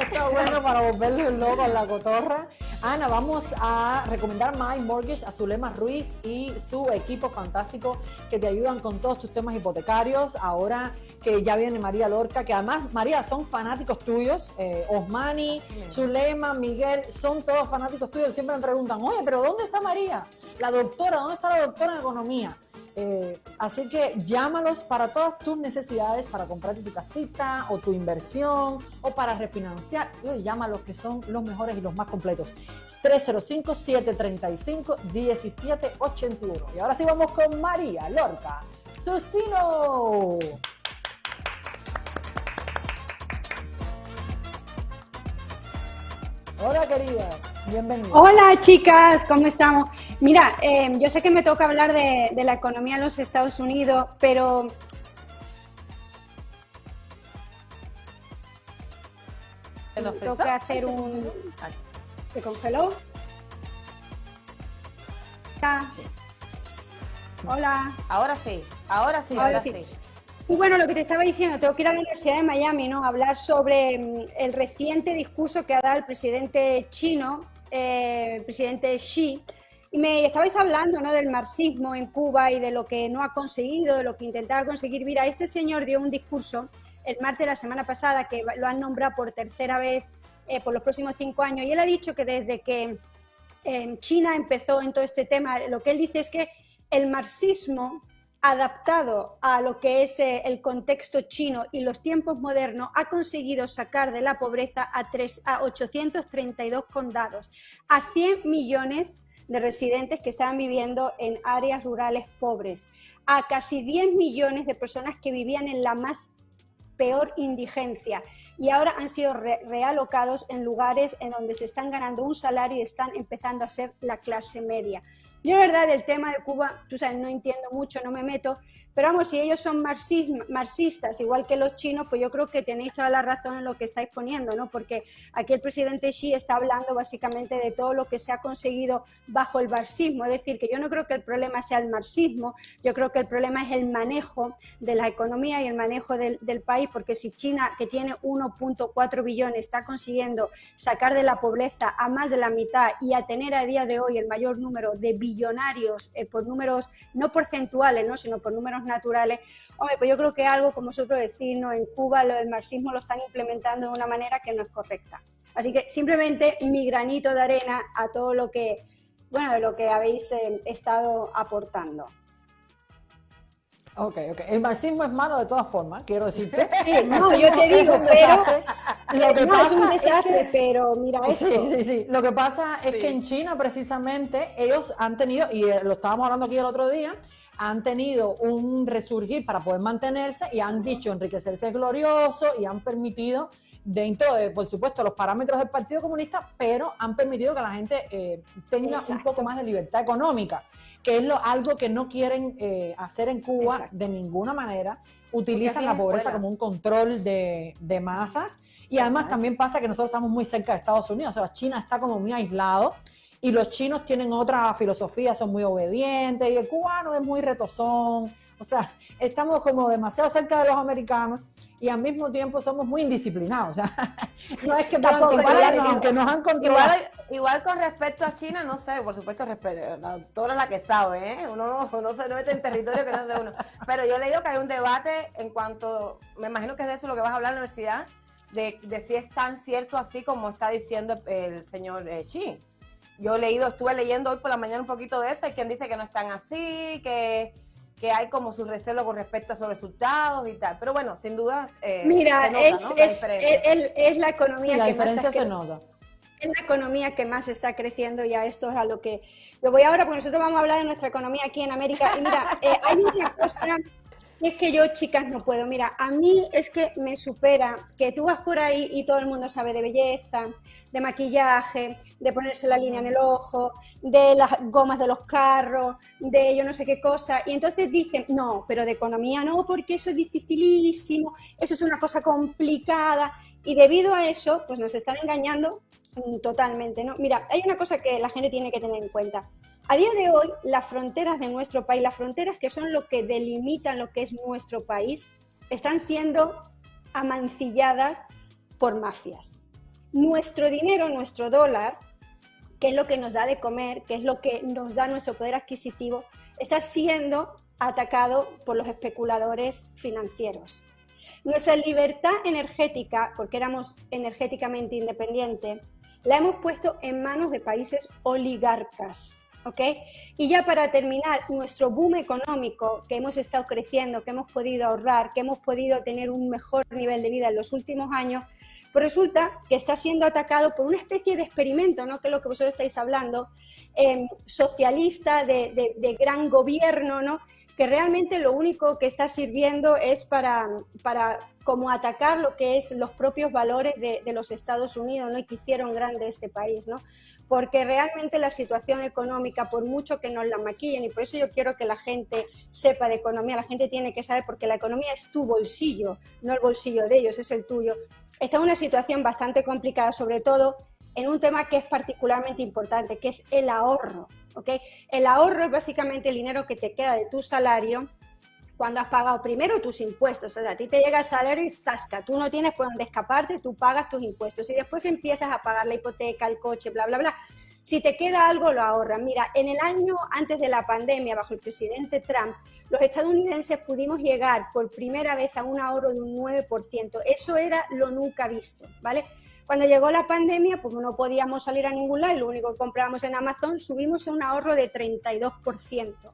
Esto es bueno para volverle loco a la cotorra. Ana, vamos a recomendar My Mortgage a Zulema Ruiz y su equipo fantástico que te ayudan con todos tus temas hipotecarios. Ahora que ya viene María Lorca, que además, María, son fanáticos tuyos. Eh, Osmani, Zulema, Miguel, son todos fanáticos tuyos. Siempre me preguntan, oye, pero ¿dónde está María? La doctora, ¿dónde está la doctora en economía? Eh, así que llámalos para todas tus necesidades, para comprarte tu casita o tu inversión o para refinanciar. Llámalos que son los mejores y los más completos. 305-735-1781. Y ahora sí vamos con María Lorca. Susino. Hola querida, bienvenida. Hola chicas, ¿cómo estamos? Mira, eh, yo sé que me toca hablar de, la economía en los Estados Unidos, pero me toca hacer un... ¿Se congeló? Hola. Ahora sí, ahora sí, ahora, sí. Bueno, lo que te estaba diciendo, tengo que ir a la Universidad de Miami, ¿no? hablar sobre mm, el reciente discurso que ha dado el presidente chino, eh, el presidente Xi. Y me estabais hablando ¿no? del marxismo en Cuba y de lo que no ha conseguido, de lo que intentaba conseguir. Mira, este señor dio un discurso el martes de la semana pasada que lo han nombrado por tercera vez eh, por los próximos cinco años. Y él ha dicho que desde que eh, China empezó en todo este tema, lo que él dice es que el marxismo adaptado a lo que es eh, el contexto chino y los tiempos modernos, ha conseguido sacar de la pobreza a, a 832 condados, a 100 millones de residentes que estaban viviendo en áreas rurales pobres, a casi 10 millones de personas que vivían en la más peor indigencia y ahora han sido realocados en lugares en donde se están ganando un salario y están empezando a ser la clase media. Yo, la verdad, del tema de Cuba, tú sabes, no entiendo mucho, no me meto, pero vamos, si ellos son marxistas, igual que los chinos, pues yo creo que tenéis toda la razón en lo que estáis poniendo, ¿no? Porque aquí el presidente Xi está hablando básicamente de todo lo que se ha conseguido bajo el marxismo. Es decir, que yo no creo que el problema sea el marxismo, yo creo que el problema es el manejo de la economía y el manejo del, país, porque si China, que tiene 1.4 billones, está consiguiendo sacar de la pobreza a más de la mitad y a tener a día de hoy el mayor número de billonarios eh, por números no porcentuales, ¿no? sino por números naturales, hombre, pues yo creo que algo, como vosotros decís, ¿no? en Cuba lo del marxismo lo están implementando de una manera que no es correcta. Así que simplemente mi granito de arena a todo lo que, bueno, de lo que habéis eh, estado aportando. Ok, ok. El marxismo es malo de todas formas, quiero decirte. no, yo te digo, pero lo que pasa es un desastre, pero mira esto. Sí, sí, sí. Lo que pasa es que en China precisamente ellos han tenido, y eh, lo estábamos hablando aquí el otro día, han tenido un resurgir para poder mantenerse y han dicho enriquecerse es glorioso y han permitido dentro de, por supuesto, los parámetros del Partido Comunista, pero han permitido que la gente eh, tenga un poco más de libertad económica, que es lo, algo que no quieren eh, hacer en Cuba de ninguna manera. Utilizan la pobreza como un control de, de masas. Y además también pasa que nosotros estamos muy cerca de Estados Unidos, o sea, China está como muy aislado y los chinos tienen otra filosofía, son muy obedientes y el cubano es muy retozón. O sea, estamos como demasiado cerca de los americanos y al mismo tiempo somos muy indisciplinados. O sea, no es que puedan igual, que nos han controlado. Igual, con respecto a China, no sé, por supuesto, respeto, la doctora la que sabe, ¿eh? Uno no, se mete en territorio que no es de uno. Pero yo he leído que hay un debate en cuanto, me imagino que es de eso lo que vas a hablar en la universidad, de, si es tan cierto así como está diciendo el señor eh, Chi. Yo he leído, estuve leyendo hoy por la mañana un poquito de eso, hay quien dice que no están así, que, que hay como su recelo con respecto a sus resultados y tal. Pero bueno, sin dudas. Eh, Mira, es, es, la economía la que diferencia se nota. Es la economía que más está creciendo, ya esto es a lo que. Lo voy ahora, porque nosotros vamos a hablar de nuestra economía aquí en América. Y mira, eh, hay una cosa es que yo, chicas, no puedo. Mira, a mí es que me supera que tú vas por ahí y todo el mundo sabe de belleza, de maquillaje, de ponerse la línea en el ojo, de las gomas de los carros, de yo no sé qué cosa. Y entonces dicen, no, pero de economía no, porque eso es dificilísimo, eso es una cosa complicada. Y debido a eso, pues nos están engañando totalmente, ¿no? Mira, hay una cosa que la gente tiene que tener en cuenta. A día de hoy, las fronteras de nuestro país, las fronteras que son lo que delimitan lo que es nuestro país, están siendo amancilladas por mafias. Nuestro dinero, nuestro dólar, que es lo que nos da de comer, que es lo que nos da nuestro poder adquisitivo, está siendo atacado por los especuladores financieros. Nuestra libertad energética, porque éramos energéticamente independientes, la hemos puesto en manos de países oligarcas ¿ok? Y ya para terminar, nuestro boom económico que hemos estado creciendo, que hemos podido ahorrar, que hemos podido tener un mejor nivel de vida en los últimos años, pues resulta que está siendo atacado por una especie de experimento, ¿no? que es lo que vosotros estáis hablando, em, socialista, de, gran gobierno, ¿no? que realmente lo único que está sirviendo es para, para como atacar lo que es los propios valores de, de los Estados Unidos ¿no? y que hicieron grande este país. ¿no? Porque realmente la situación económica, por mucho que nos la maquillen, y por eso yo quiero que la gente sepa de economía, la gente tiene que saber, porque la economía es tu bolsillo, no el bolsillo de ellos, es el tuyo, está en una situación bastante complicada, sobre todo en un tema que es particularmente importante, que es el ahorro. ¿okay? El ahorro es básicamente el dinero que te queda de tu salario cuando has pagado primero tus impuestos. O sea, a ti te llega el salario y zasca, tú no tienes por dónde escaparte, tú pagas tus impuestos y después empiezas a pagar la hipoteca, el coche, bla, bla, bla. Si te queda algo, lo ahorras. Mira, en el año antes de la pandemia, bajo el presidente Trump, los estadounidenses pudimos llegar por primera vez a un ahorro de un 9%. Eso era lo nunca visto, ¿vale? Cuando llegó la pandemia, pues no podíamos salir a ningún lado y lo único que comprábamos en Amazon, subimos a un ahorro de 32%.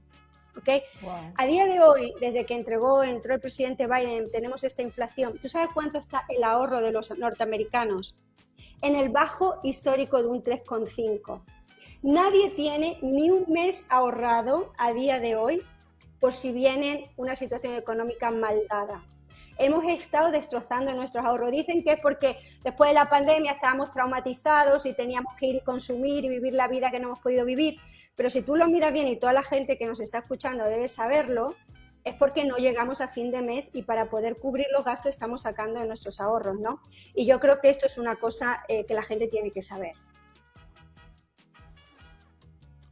A día de hoy, desde que entregó, entró el presidente Biden, tenemos esta inflación. ¿Tú sabes cuánto está el ahorro de los norteamericanos? En el bajo histórico de un 3,5. Nadie tiene ni un mes ahorrado a día de hoy por si viene una situación económica mal dada. Hemos estado destrozando nuestros ahorros. Dicen que es porque después de la pandemia estábamos traumatizados y teníamos que ir y consumir y vivir la vida que no hemos podido vivir. Pero si tú lo miras bien y toda la gente que nos está escuchando debe saberlo, es porque no llegamos a fin de mes y para poder cubrir los gastos estamos sacando de nuestros ahorros, ¿no? Y yo creo que esto es una cosa eh, que la gente tiene que saber.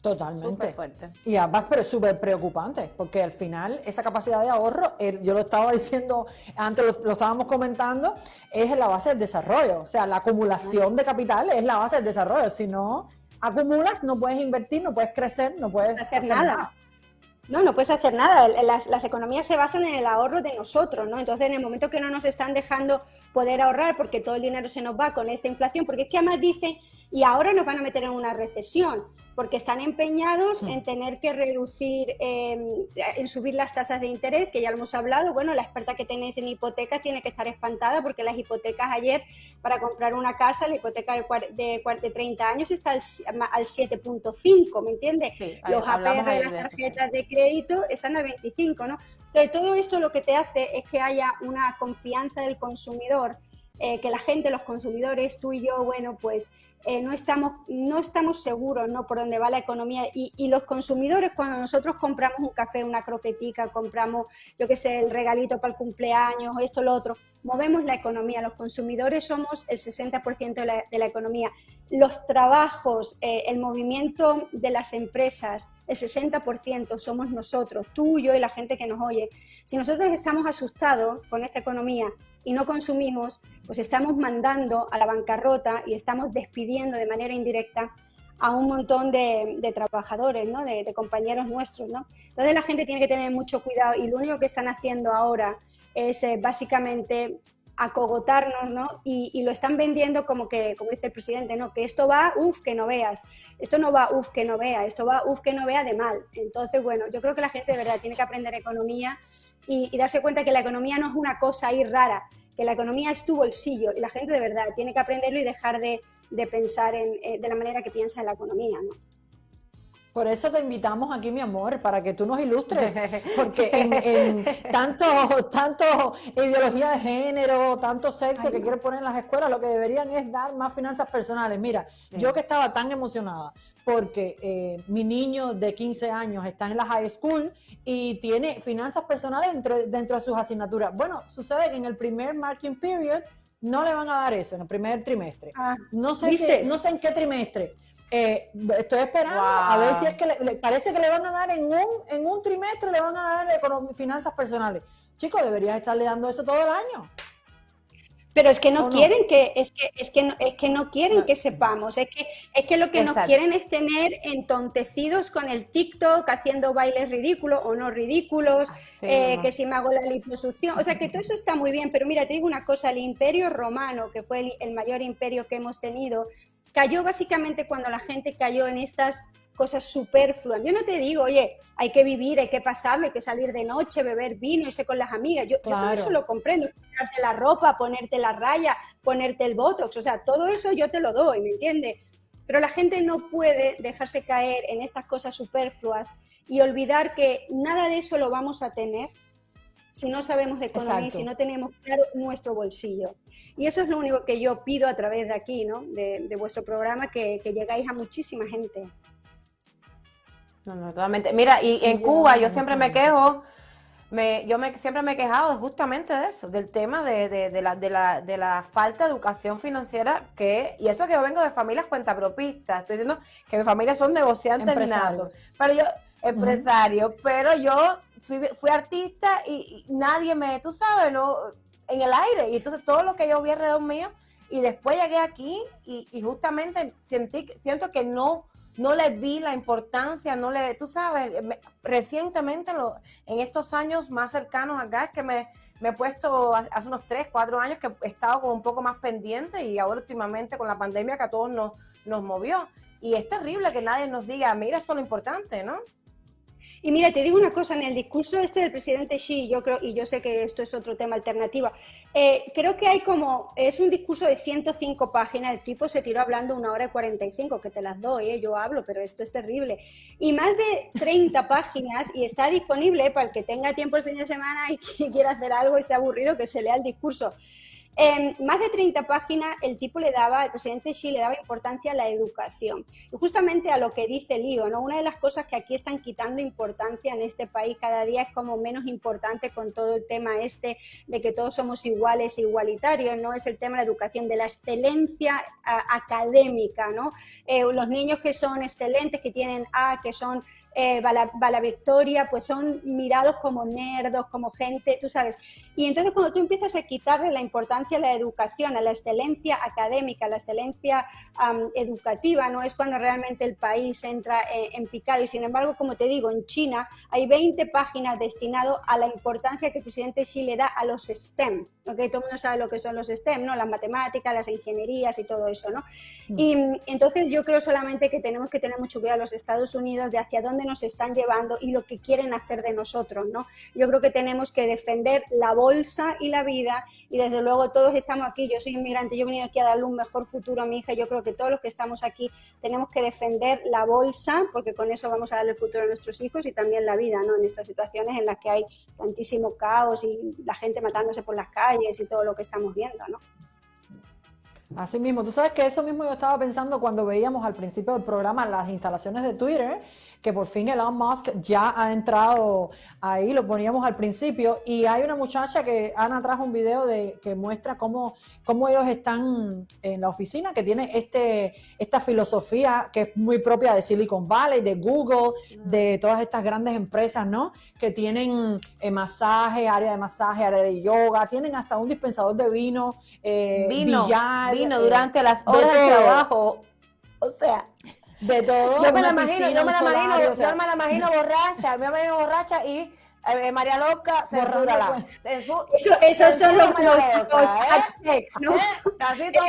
Totalmente. Fuerte. Y además, pero es súper preocupante, porque al final esa capacidad de ahorro, yo lo estaba diciendo, antes lo, estábamos comentando, es la base del desarrollo. O sea, la acumulación de capital es la base del desarrollo. Si no, acumulas, no puedes invertir, no puedes crecer, no puedes hacer, nada. No, no puedes hacer nada. Las, las, economías se basan en el ahorro de nosotros, ¿no? Entonces, en el momento que no nos están dejando poder ahorrar porque todo el dinero se nos va con esta inflación, porque es que además dicen, y ahora nos van a meter en una recesión porque están empeñados en tener que reducir, em, en subir las tasas de interés, que ya lo hemos hablado. Bueno, la experta que tenéis en hipotecas tiene que estar espantada porque las hipotecas ayer, para comprar una casa, la hipoteca de, de, de 30 años está al, al 7.5, ¿me entiendes? Los APR de las tarjetas de crédito están al 25, ¿no? Entonces, todo esto lo que te hace es que haya una confianza del consumidor eh, que la gente, los consumidores, tú y yo, bueno, pues eh, no, estamos, no estamos seguros ¿no? por dónde va la economía y, y, los consumidores cuando nosotros compramos un café, una croquetica, compramos, yo qué sé, el regalito para el cumpleaños, esto, lo otro, movemos la economía, los consumidores somos el 60% de la, de la, economía. Los trabajos, eh, el movimiento de las empresas, el 60% somos nosotros, tú, yo y la gente que nos oye. Si nosotros estamos asustados con esta economía y no consumimos, pues estamos mandando a la bancarrota y estamos despidiendo de manera indirecta a un montón de, de trabajadores, ¿no? de, de, compañeros nuestros. ¿no? Entonces la gente tiene que tener mucho cuidado y lo único que están haciendo ahora es eh, básicamente acogotarnos, ¿no? Y, y, lo están vendiendo como que, como dice el presidente, ¿no? Que esto va, uff, que no veas. Esto no va, uff, que no vea. Esto va, uff, que no vea de mal. Entonces, bueno, yo creo que la gente de verdad tiene que aprender economía y, y darse cuenta que la economía no es una cosa ahí rara, que la economía es tu bolsillo y la gente de verdad tiene que aprenderlo y dejar de, de pensar en, eh, de la manera que piensa en la economía, ¿no? Por eso te invitamos aquí, mi amor, para que tú nos ilustres, porque en, en tanto, tanto ideología de género, tanto sexo Ay, que no. quieren poner en las escuelas, lo que deberían es dar más finanzas personales. Mira, sí. yo que estaba tan emocionada porque eh, mi niño de 15 años está en la high school y tiene finanzas personales dentro, dentro de sus asignaturas. Bueno, sucede que en el primer marking period no le van a dar eso, en el primer trimestre. Ah, no, sé qué, no sé en qué trimestre eh, estoy esperando wow. a ver si es que le, le, parece que le van a dar en un, en un trimestre, le van a dar finanzas personales. Chicos, deberías estarle dando eso todo el año. Pero es que no, no? quieren que, es que, es que no, es que no quieren que sepamos, es que, es que lo que Exacto. nos quieren es tener entontecidos con el TikTok, haciendo bailes ridículos o no ridículos, eh, que si me hago la liposucción, o sea que todo eso está muy bien, pero mira, te digo una cosa, el imperio romano, que fue el, el mayor imperio que hemos tenido, cayó básicamente cuando la gente cayó en estas cosas superfluas. Yo no te digo, oye, hay que vivir, hay que pasarlo, hay que salir de noche, beber vino, irse con las amigas. Yo, claro. yo todo eso lo comprendo. Ponerte la ropa, ponerte la raya, ponerte el botox, o sea, todo eso yo te lo doy, ¿me entiendes? Pero la gente no puede dejarse caer en estas cosas superfluas y olvidar que nada de eso lo vamos a tener si no sabemos de economía Exacto. y si no tenemos claro nuestro bolsillo. Y eso es lo único que yo pido a través de aquí, ¿no? de, de vuestro programa, que, que, llegáis a muchísima gente. No, no, totalmente. Mira, y sí, en Cuba yo siempre me quejo, me, yo me, siempre me he quejado justamente de eso, del tema de, de, de, la, de, la, de la falta de educación financiera, que y eso que yo vengo de familias cuentapropistas, estoy diciendo que mi familia son negociantes natos, pero yo, empresario, uh -huh. pero yo fui, fui artista y, y, nadie me, tú sabes, no en el aire. Y entonces todo lo que yo vi alrededor mío, y después llegué aquí y, y justamente sentí, siento que no, no le vi la importancia, no le, tú sabes, me, recientemente lo, en estos años más cercanos acá es que me, me he puesto hace unos 3, 4 años que he estado como un poco más pendiente y ahora últimamente con la pandemia que a todos nos, nos movió. Y es terrible que nadie nos diga, mira, esto es lo importante, ¿no? Y mira, te digo una cosa, en el discurso este del presidente Xi, yo creo, y yo sé que esto es otro tema alternativo, eh, creo que hay como, es un discurso de 105 páginas, el tipo se tiró hablando una hora y 45, que te las doy, eh, yo hablo, pero esto es terrible. Y más de 30 páginas, y está disponible para el que tenga tiempo el fin de semana y que quiera hacer algo, esté aburrido, que se lea el discurso. En más de 30 páginas el tipo le daba, el presidente Xi le daba importancia a la educación. Y justamente a lo que dice Lío, ¿no? Una de las cosas que aquí están quitando importancia en este país cada día es como menos importante con todo el tema este de que todos somos iguales e igualitarios, ¿no? Es el tema de la educación, de la excelencia a, académica, ¿no? Eh, los niños que son excelentes, que tienen A, que son eh, Victoria, pues son mirados como nerdos, como gente, tú sabes. Y entonces cuando tú empiezas a quitarle la importancia a la educación, a la excelencia académica, a la excelencia um, educativa, no es cuando realmente el país entra en, en, picado. Y sin embargo, como te digo, en China hay 20 páginas destinadas a la importancia que el presidente Xi le da a los STEM. ¿okay? Todo el mundo sabe lo que son los STEM, ¿no? Las matemáticas, las ingenierías y todo eso, ¿no? Mm. Y entonces yo creo solamente que tenemos que tener mucho cuidado los Estados Unidos de hacia dónde nos están llevando y lo que quieren hacer de nosotros, ¿no? Yo creo que tenemos que defender la bolsa y la vida y desde luego todos estamos aquí, yo soy inmigrante, yo he venido aquí a darle un mejor futuro a mi hija, yo creo que todos los que estamos aquí tenemos que defender la bolsa porque con eso vamos a darle el futuro a nuestros hijos y también la vida, ¿no? En estas situaciones en las que hay tantísimo caos y la gente matándose por las calles y todo lo que estamos viendo, ¿no? Así mismo, tú sabes que eso mismo yo estaba pensando cuando veíamos al principio del programa las instalaciones de Twitter, que por fin Elon Musk ya ha entrado ahí, lo poníamos al principio, y hay una muchacha que Ana trajo un video de que muestra cómo, cómo ellos están en la oficina, que tiene este, esta filosofía que es muy propia de Silicon Valley, de Google, de todas estas grandes empresas, ¿no? Que tienen eh, masaje, área de masaje, área de yoga, tienen hasta un dispensador de vino, eh, vino, billar, vino eh, durante las horas de trabajo. O sea, De todo. yo me la imagino, yo me la imagino, solario, o sea, yo me la imagino borracha, yo me imagino borracha y eh, María Loca, censúrala. Eso, esos son los, los, Loca, ¿eh? hashtags, ¿no? ¿Eh? Así todo-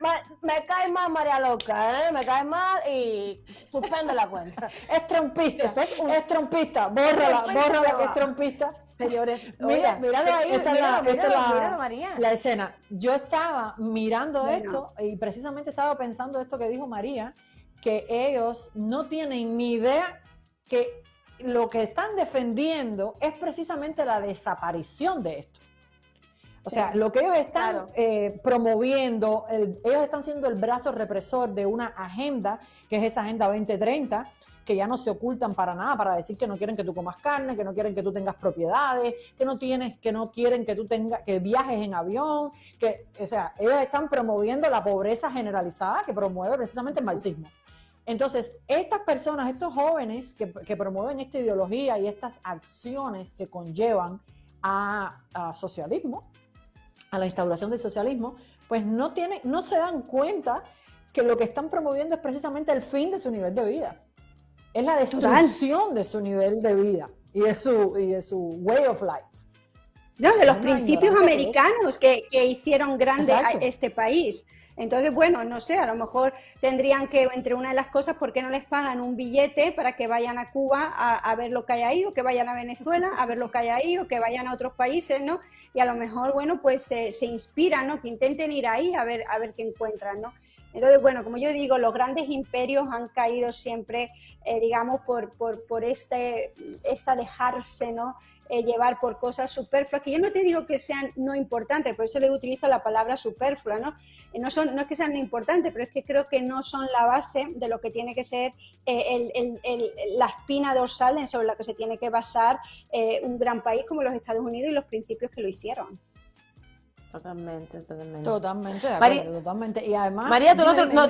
me, me cae mal María Loca, ¿eh? Me cae mal y suspende la cuenta. Es trompista, es un- es trompista, bórrala, bórrala que es trompista. Señores, Mira, míralo ahí, esta es la, esta es míralo, la- míralo, María. la escena. Yo estaba mirando Bueno. esto y precisamente estaba pensando esto que dijo María, que ellos no tienen ni idea que lo que están defendiendo es precisamente la desaparición de esto. O sea, lo que ellos están Claro. eh, promoviendo, el- ellos están siendo el brazo represor de una agenda, que es esa Agenda 2030, que ya no se ocultan para nada, para decir que no quieren que tú comas carne, que no quieren que tú tengas propiedades, que no tienes, que no quieren que tú tengas, que viajes en avión, que, o sea, ellos están promoviendo la pobreza generalizada que promueve precisamente el marxismo. Entonces, estas personas, estos jóvenes que, que promueven esta ideología y estas acciones que conllevan a, a socialismo, a la instauración del socialismo, pues no tienen, no se dan cuenta que lo que están promoviendo es precisamente el fin de su nivel de vida. Es la destrucción de su nivel de vida y de su, y de su way of life. No, de los principios americanos que, que hicieron grande a este país. Entonces, bueno, no sé, a lo mejor tendrían que, entre una de las cosas, ¿por qué no les pagan un billete para que vayan a Cuba a, ver lo que hay ahí, o que vayan a Venezuela a ver lo que hay ahí, o que vayan a otros países, ¿no? Y a lo mejor, bueno, pues se, se inspiran, ¿no? Que intenten ir ahí a ver, a ver qué encuentran, ¿no? Entonces, bueno, como yo digo, los grandes imperios han caído siempre, eh, digamos, por, por, por este, esta dejarse, ¿no? Eh, llevar por cosas superfluas, que yo no te digo que sean no importantes, por eso le utilizo la palabra superflua, ¿no? Eh, no, son, no es que sean no importantes, pero es que creo que no son la base de lo que tiene que ser eh, el- el- el- la espina dorsal sobre la que se tiene que basar eh, un gran país como los Estados Unidos y los principios que lo hicieron. Totalmente, totalmente. Totalmente de María- totalmente. Y además, María, tú no, te- no,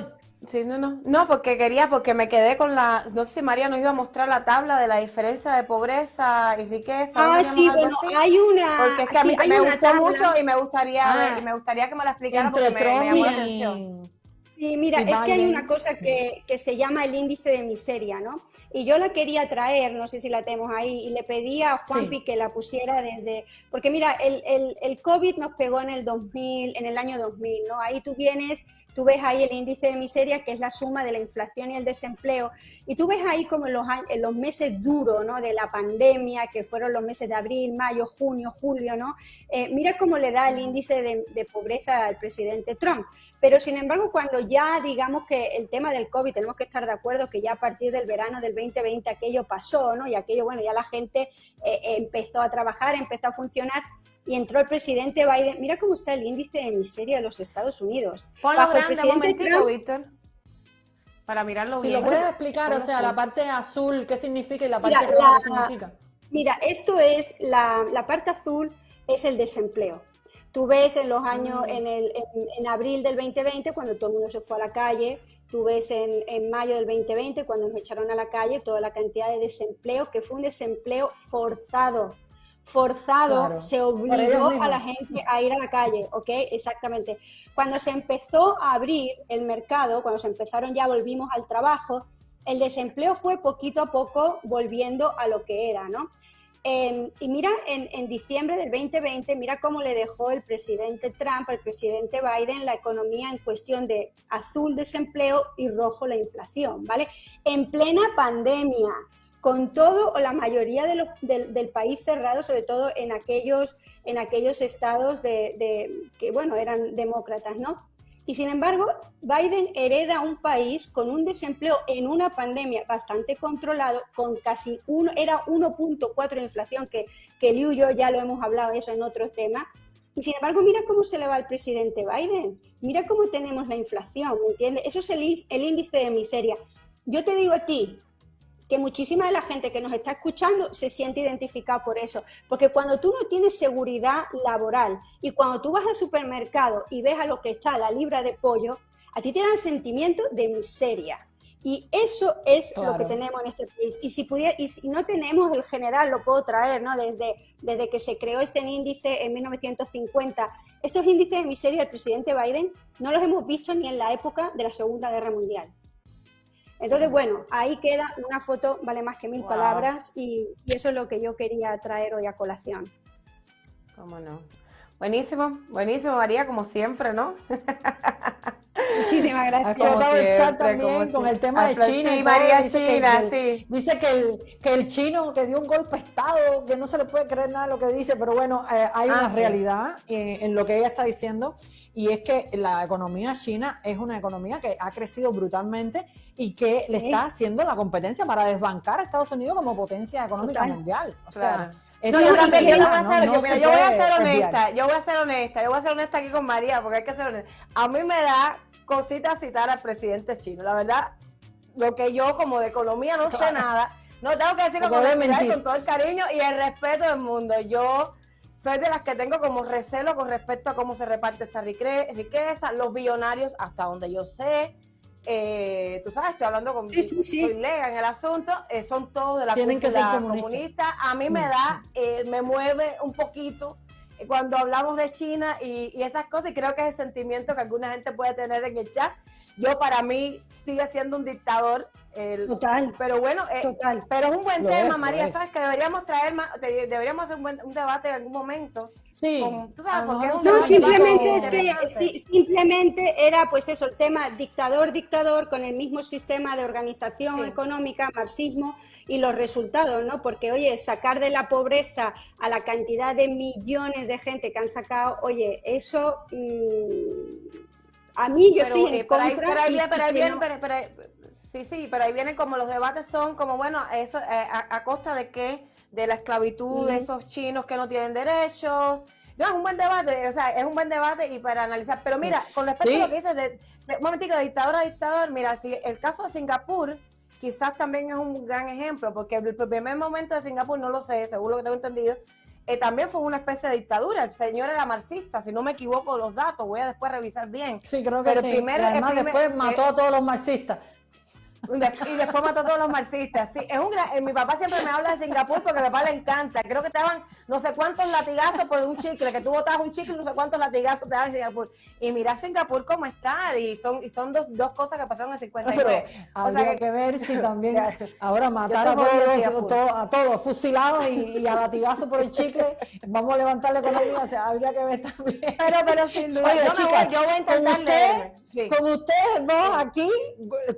sí, no, no, no, porque quería, porque me quedé con la, no sé si María nos iba a mostrar la tabla de la diferencia de pobreza y riqueza. ¿no Ah, sí, bueno, así? hay una, Porque es que a mí me gustó tabla. mucho y me gustaría Ah, ver- y me gustaría que me la explicara porque me, me llamó la atención. Sí, mira, es que hay una cosa que, que se llama el índice de miseria, ¿no? Y yo la quería traer, no sé si la tenemos ahí, y le pedí a Juanpi Sí. que la pusiera desde... Porque mira, el, el, el COVID nos pegó en el 2000, en el año 2000, ¿no? Ahí tú vienes, tú ves ahí el índice de miseria, que es la suma de la inflación y el desempleo, y tú ves ahí como en los, los meses duros, ¿no? De la pandemia, que fueron los meses de abril, mayo, junio, julio, ¿no? Eh, mira cómo le da el índice de, pobreza al presidente Trump. Pero sin embargo, cuando ya digamos que el tema del COVID, tenemos que estar de acuerdo que ya a partir del verano del 2020 aquello pasó, ¿no? Y aquello, bueno, ya la gente eh, empezó a trabajar, empezó a funcionar y entró el presidente Biden. Mira cómo está el índice de miseria de los Estados Unidos. Ponlo Bajo el grande un presidente momentito, Trump, Víctor, para mirarlo Si bien. lo puedes explicar, o sea, la parte azul, ¿qué significa y la parte Mira, roja, la- qué significa? Mira, esto es la, la parte azul es el desempleo. Tú ves en los años, en, el, en, en abril del 2020, cuando todo el mundo se fue a la calle, tú ves en, en mayo del 2020, cuando nos echaron a la calle, toda la cantidad de desempleo, que fue un desempleo forzado. Forzado, Claro, se obligó a la gente a ir a la calle, ¿ok? Exactamente. Cuando se empezó a abrir el mercado, cuando se empezaron ya volvimos al trabajo, el desempleo fue poquito a poco volviendo a lo que era, ¿no? Eh, y mira, en, en diciembre del 2020, mira cómo le dejó el presidente Trump al presidente Biden la economía en cuestión de azul desempleo y rojo la inflación, ¿vale? En plena pandemia, con todo o la mayoría de los- del, del país cerrado, sobre todo en aquellos, en aquellos estados de, de- que, bueno, eran demócratas, ¿no? Y sin embargo, Biden hereda un país con un desempleo en una pandemia bastante controlado, con casi uno, era 1.4 de inflación, que, que Liu y yo ya lo hemos hablado eso en otro tema. Y sin embargo, mira cómo se le va al presidente Biden. Mira cómo tenemos la inflación, ¿me entiendes? Eso es el, el índice de miseria. Yo te digo a ti, que muchísima de la gente que nos está escuchando se siente identificada por eso. Porque cuando tú no tienes seguridad laboral y cuando tú vas al supermercado y ves a lo que está la libra de pollo, a ti te dan sentimiento de miseria. Y eso es lo que tenemos en este país. Y si, pudiera, y si no tenemos el general, lo puedo traer, ¿no? Desde, desde que se creó este índice en 1950, estos índices de miseria del presidente Biden no los hemos visto ni en la época de la Segunda Guerra Mundial. Entonces, bueno, ahí queda una foto, vale más que mil palabras y, eso es lo que yo quería traer hoy a colación. ¿Cómo no? Buenísimo, buenísimo, María, como siempre, ¿no? Muchísimas gracias. Como también con el tema de China. Sí, María dice China, que, sí. Dice que el, que el chino que dio un golpe de Estado, que no se le puede creer nada de lo que dice, pero bueno, eh, hay una ah, realidad en lo que ella está diciendo y es que la economía china es una economía que ha crecido brutalmente y que le está haciendo la competencia para desbancar a Estados Unidos como potencia económica mundial. O sea, yo, voy a ser honesta, yo voy a ser honesta, yo voy a ser honesta aquí con María, porque hay que ser honesta. A mí me da cosita citar al presidente chino, la verdad, lo que yo como de economía no sé nada, no tengo que decirlo con, con todo el cariño y el respeto del mundo. Yo soy de las que tengo como recelo con respecto a cómo se reparte esa riqueza, los billonarios, hasta donde yo sé, eh, tú sabes, estoy hablando con sí, sí, en el asunto, eh, son todos de la Tienen que ser comunista. A mí me da, eh, me mueve un poquito cuando hablamos de China y, y, esas cosas, y creo que es el sentimiento que alguna gente puede tener en el chat. Yo, para mí, sigue siendo un dictador total. Pero bueno, eh, total. Pero es un buen tema, María. Sabes que deberíamos traer más, deberíamos hacer un, debate en algún momento. Sí. no, simplemente es que simplemente era pues eso, el tema dictador, dictador, con el mismo sistema de organización económica, marxismo, y los resultados, ¿no? Porque, oye, sacar de la pobreza a la cantidad de millones de gente que han sacado, oye, eso mm, a mí yo estoy en eh, contra. Sí, sí, pero ahí vienen como los debates son como, bueno, eso eh, a, costa de qué, de la esclavitud de esos chinos que no tienen derechos. No, es un buen debate, o sea, es un buen debate y para analizar. Pero mira, con respecto a lo que dices, de, un momentito, de dictador a dictador, mira, si el caso de Singapur quizás también es un gran ejemplo, porque el primer momento de Singapur, no lo sé, seguro que tengo entendido, eh, también fue una especie de dictadura. El señor era marxista, si no me equivoco los datos, voy a después revisar bien. Sí, creo que sí. El primer, además después mató a todos los marxistas. Y después mató a todos los marxistas. Sí, es un eh, mi papá siempre me habla de Singapur porque a mi papá le encanta. Creo que te daban no sé cuántos latigazos por un chicle, que tú botabas un chicle, no sé cuántos latigazos te daban en Singapur. Y mira Singapur cómo está, y son, y son dos, dos cosas que pasaron en 59. Pero o sea, que, ver si también ahora matar a todos, a todos fusilados y, a latigazo por el chicle, vamos a levantar la economía, o sea, habría que ver también. Pero, pero sin duda, yo, chicas, yo voy a intentar con ustedes dos aquí,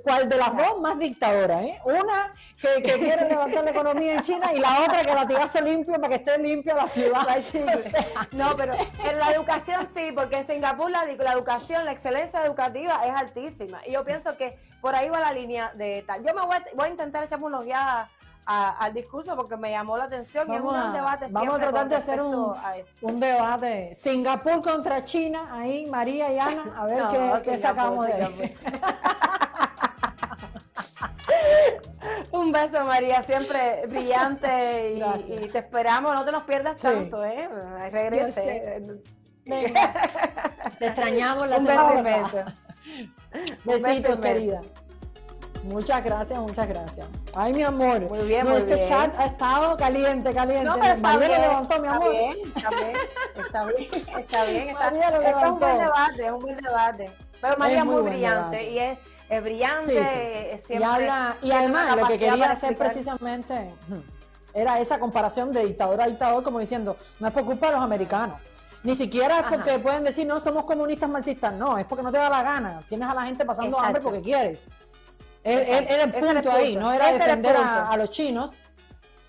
¿cuál de las dos más dictadora, ¿eh? Una que, quiere levantar la economía en China y la otra que latigazo limpio para que esté limpia la ciudad. no, pero en la educación sí, porque en Singapur la, educación, la excelencia educativa es altísima. Y yo pienso que por ahí va la línea de tal. Yo me voy a, voy a intentar echarme unos guías al discurso porque me llamó la atención vamos y es un debate vamos a tratar de hacer un, un, debate Singapur contra China ahí María y Ana a ver qué, sacamos de ahí Un beso, María, siempre brillante y, te esperamos. No te nos pierdas tanto, ¿eh? Regrese. Te extrañamos la Un beso Besitos, querida. Muchas gracias, muchas gracias. Ay, mi amor. Muy bien, muy este chat ha estado caliente, caliente. No, pero está bien, levantó, mi amor. Está bien, está bien, está bien, está bien. Está, es un buen debate, es un buen debate. Pero María es muy, brillante y es es brillante, siempre. Y, habla, y además lo que quería hacer precisamente era esa comparación de dictador a dictador, como diciendo, no es por culpa de los americanos. Ni siquiera es porque pueden decir, no, somos comunistas marxistas. No, es porque no te da la gana. Tienes a la gente pasando hambre porque quieres. Era el punto ahí, no era defender a, los chinos,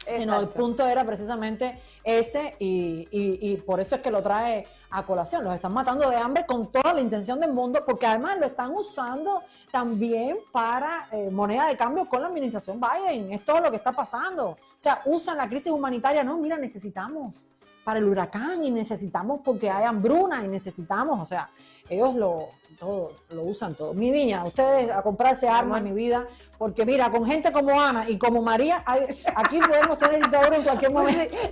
sino el punto era precisamente ese y, y, por eso es que lo trae a colación. Los están matando de hambre con toda la intención del mundo, porque además lo están usando también para eh, moneda de cambio con la administración Biden. Es todo lo que está pasando. O sea, usan la crisis humanitaria. No, mira, necesitamos para el huracán y necesitamos porque hay hambruna y necesitamos, o sea, ellos lo, todo, lo usan todo. Mi niña, ustedes a comprarse armas mi vida, porque mira, con gente como Ana y como María, aquí podemos tener dictadura en cualquier momento.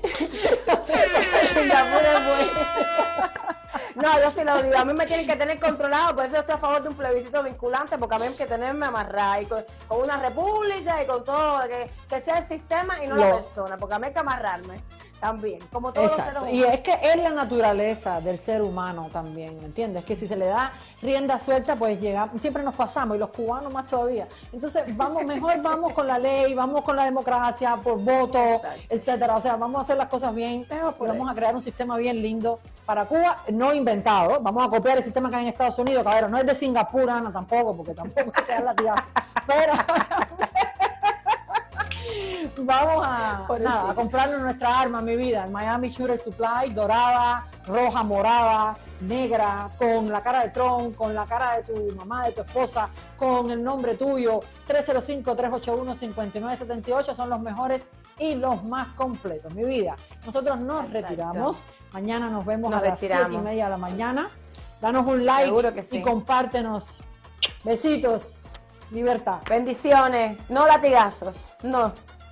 No, yo sí lo digo. A mí me tienen que tener controlado, por eso estoy a favor de un plebiscito vinculante, porque a mí hay que tenerme amarrada y con, una república y con todo, que, sea el sistema y no la persona, porque a mí hay que amarrarme también, como todos Exacto. Y es que es la naturaleza del ser humano también, ¿me entiendes? Que si se le da rienda suelta, pues llega, siempre nos pasamos, y los cubanos más todavía. Entonces, vamos, mejor vamos con la ley, vamos con la democracia, por voto, etcétera. O sea, vamos a hacer las cosas bien, vamos a crear un sistema bien lindo para Cuba, no inventado. Vamos a copiar el sistema que hay en Estados Unidos, cabrón. No es de Singapur, Ana, tampoco, porque tampoco hay que la Pero vamos a, nada, a comprarnos nuestra arma, mi vida. Miami Shooter Supply, dorada, roja, morada, negra, con la cara de Tron, con la cara de tu mamá, de tu esposa, con el nombre tuyo. 305-381-5978 son los mejores y los más completos, mi vida. Nosotros nos retiramos. Mañana nos vemos a las 7 y media de la mañana. Danos un like y compártenos. Besitos. Libertad. Bendiciones. No latigazos. No.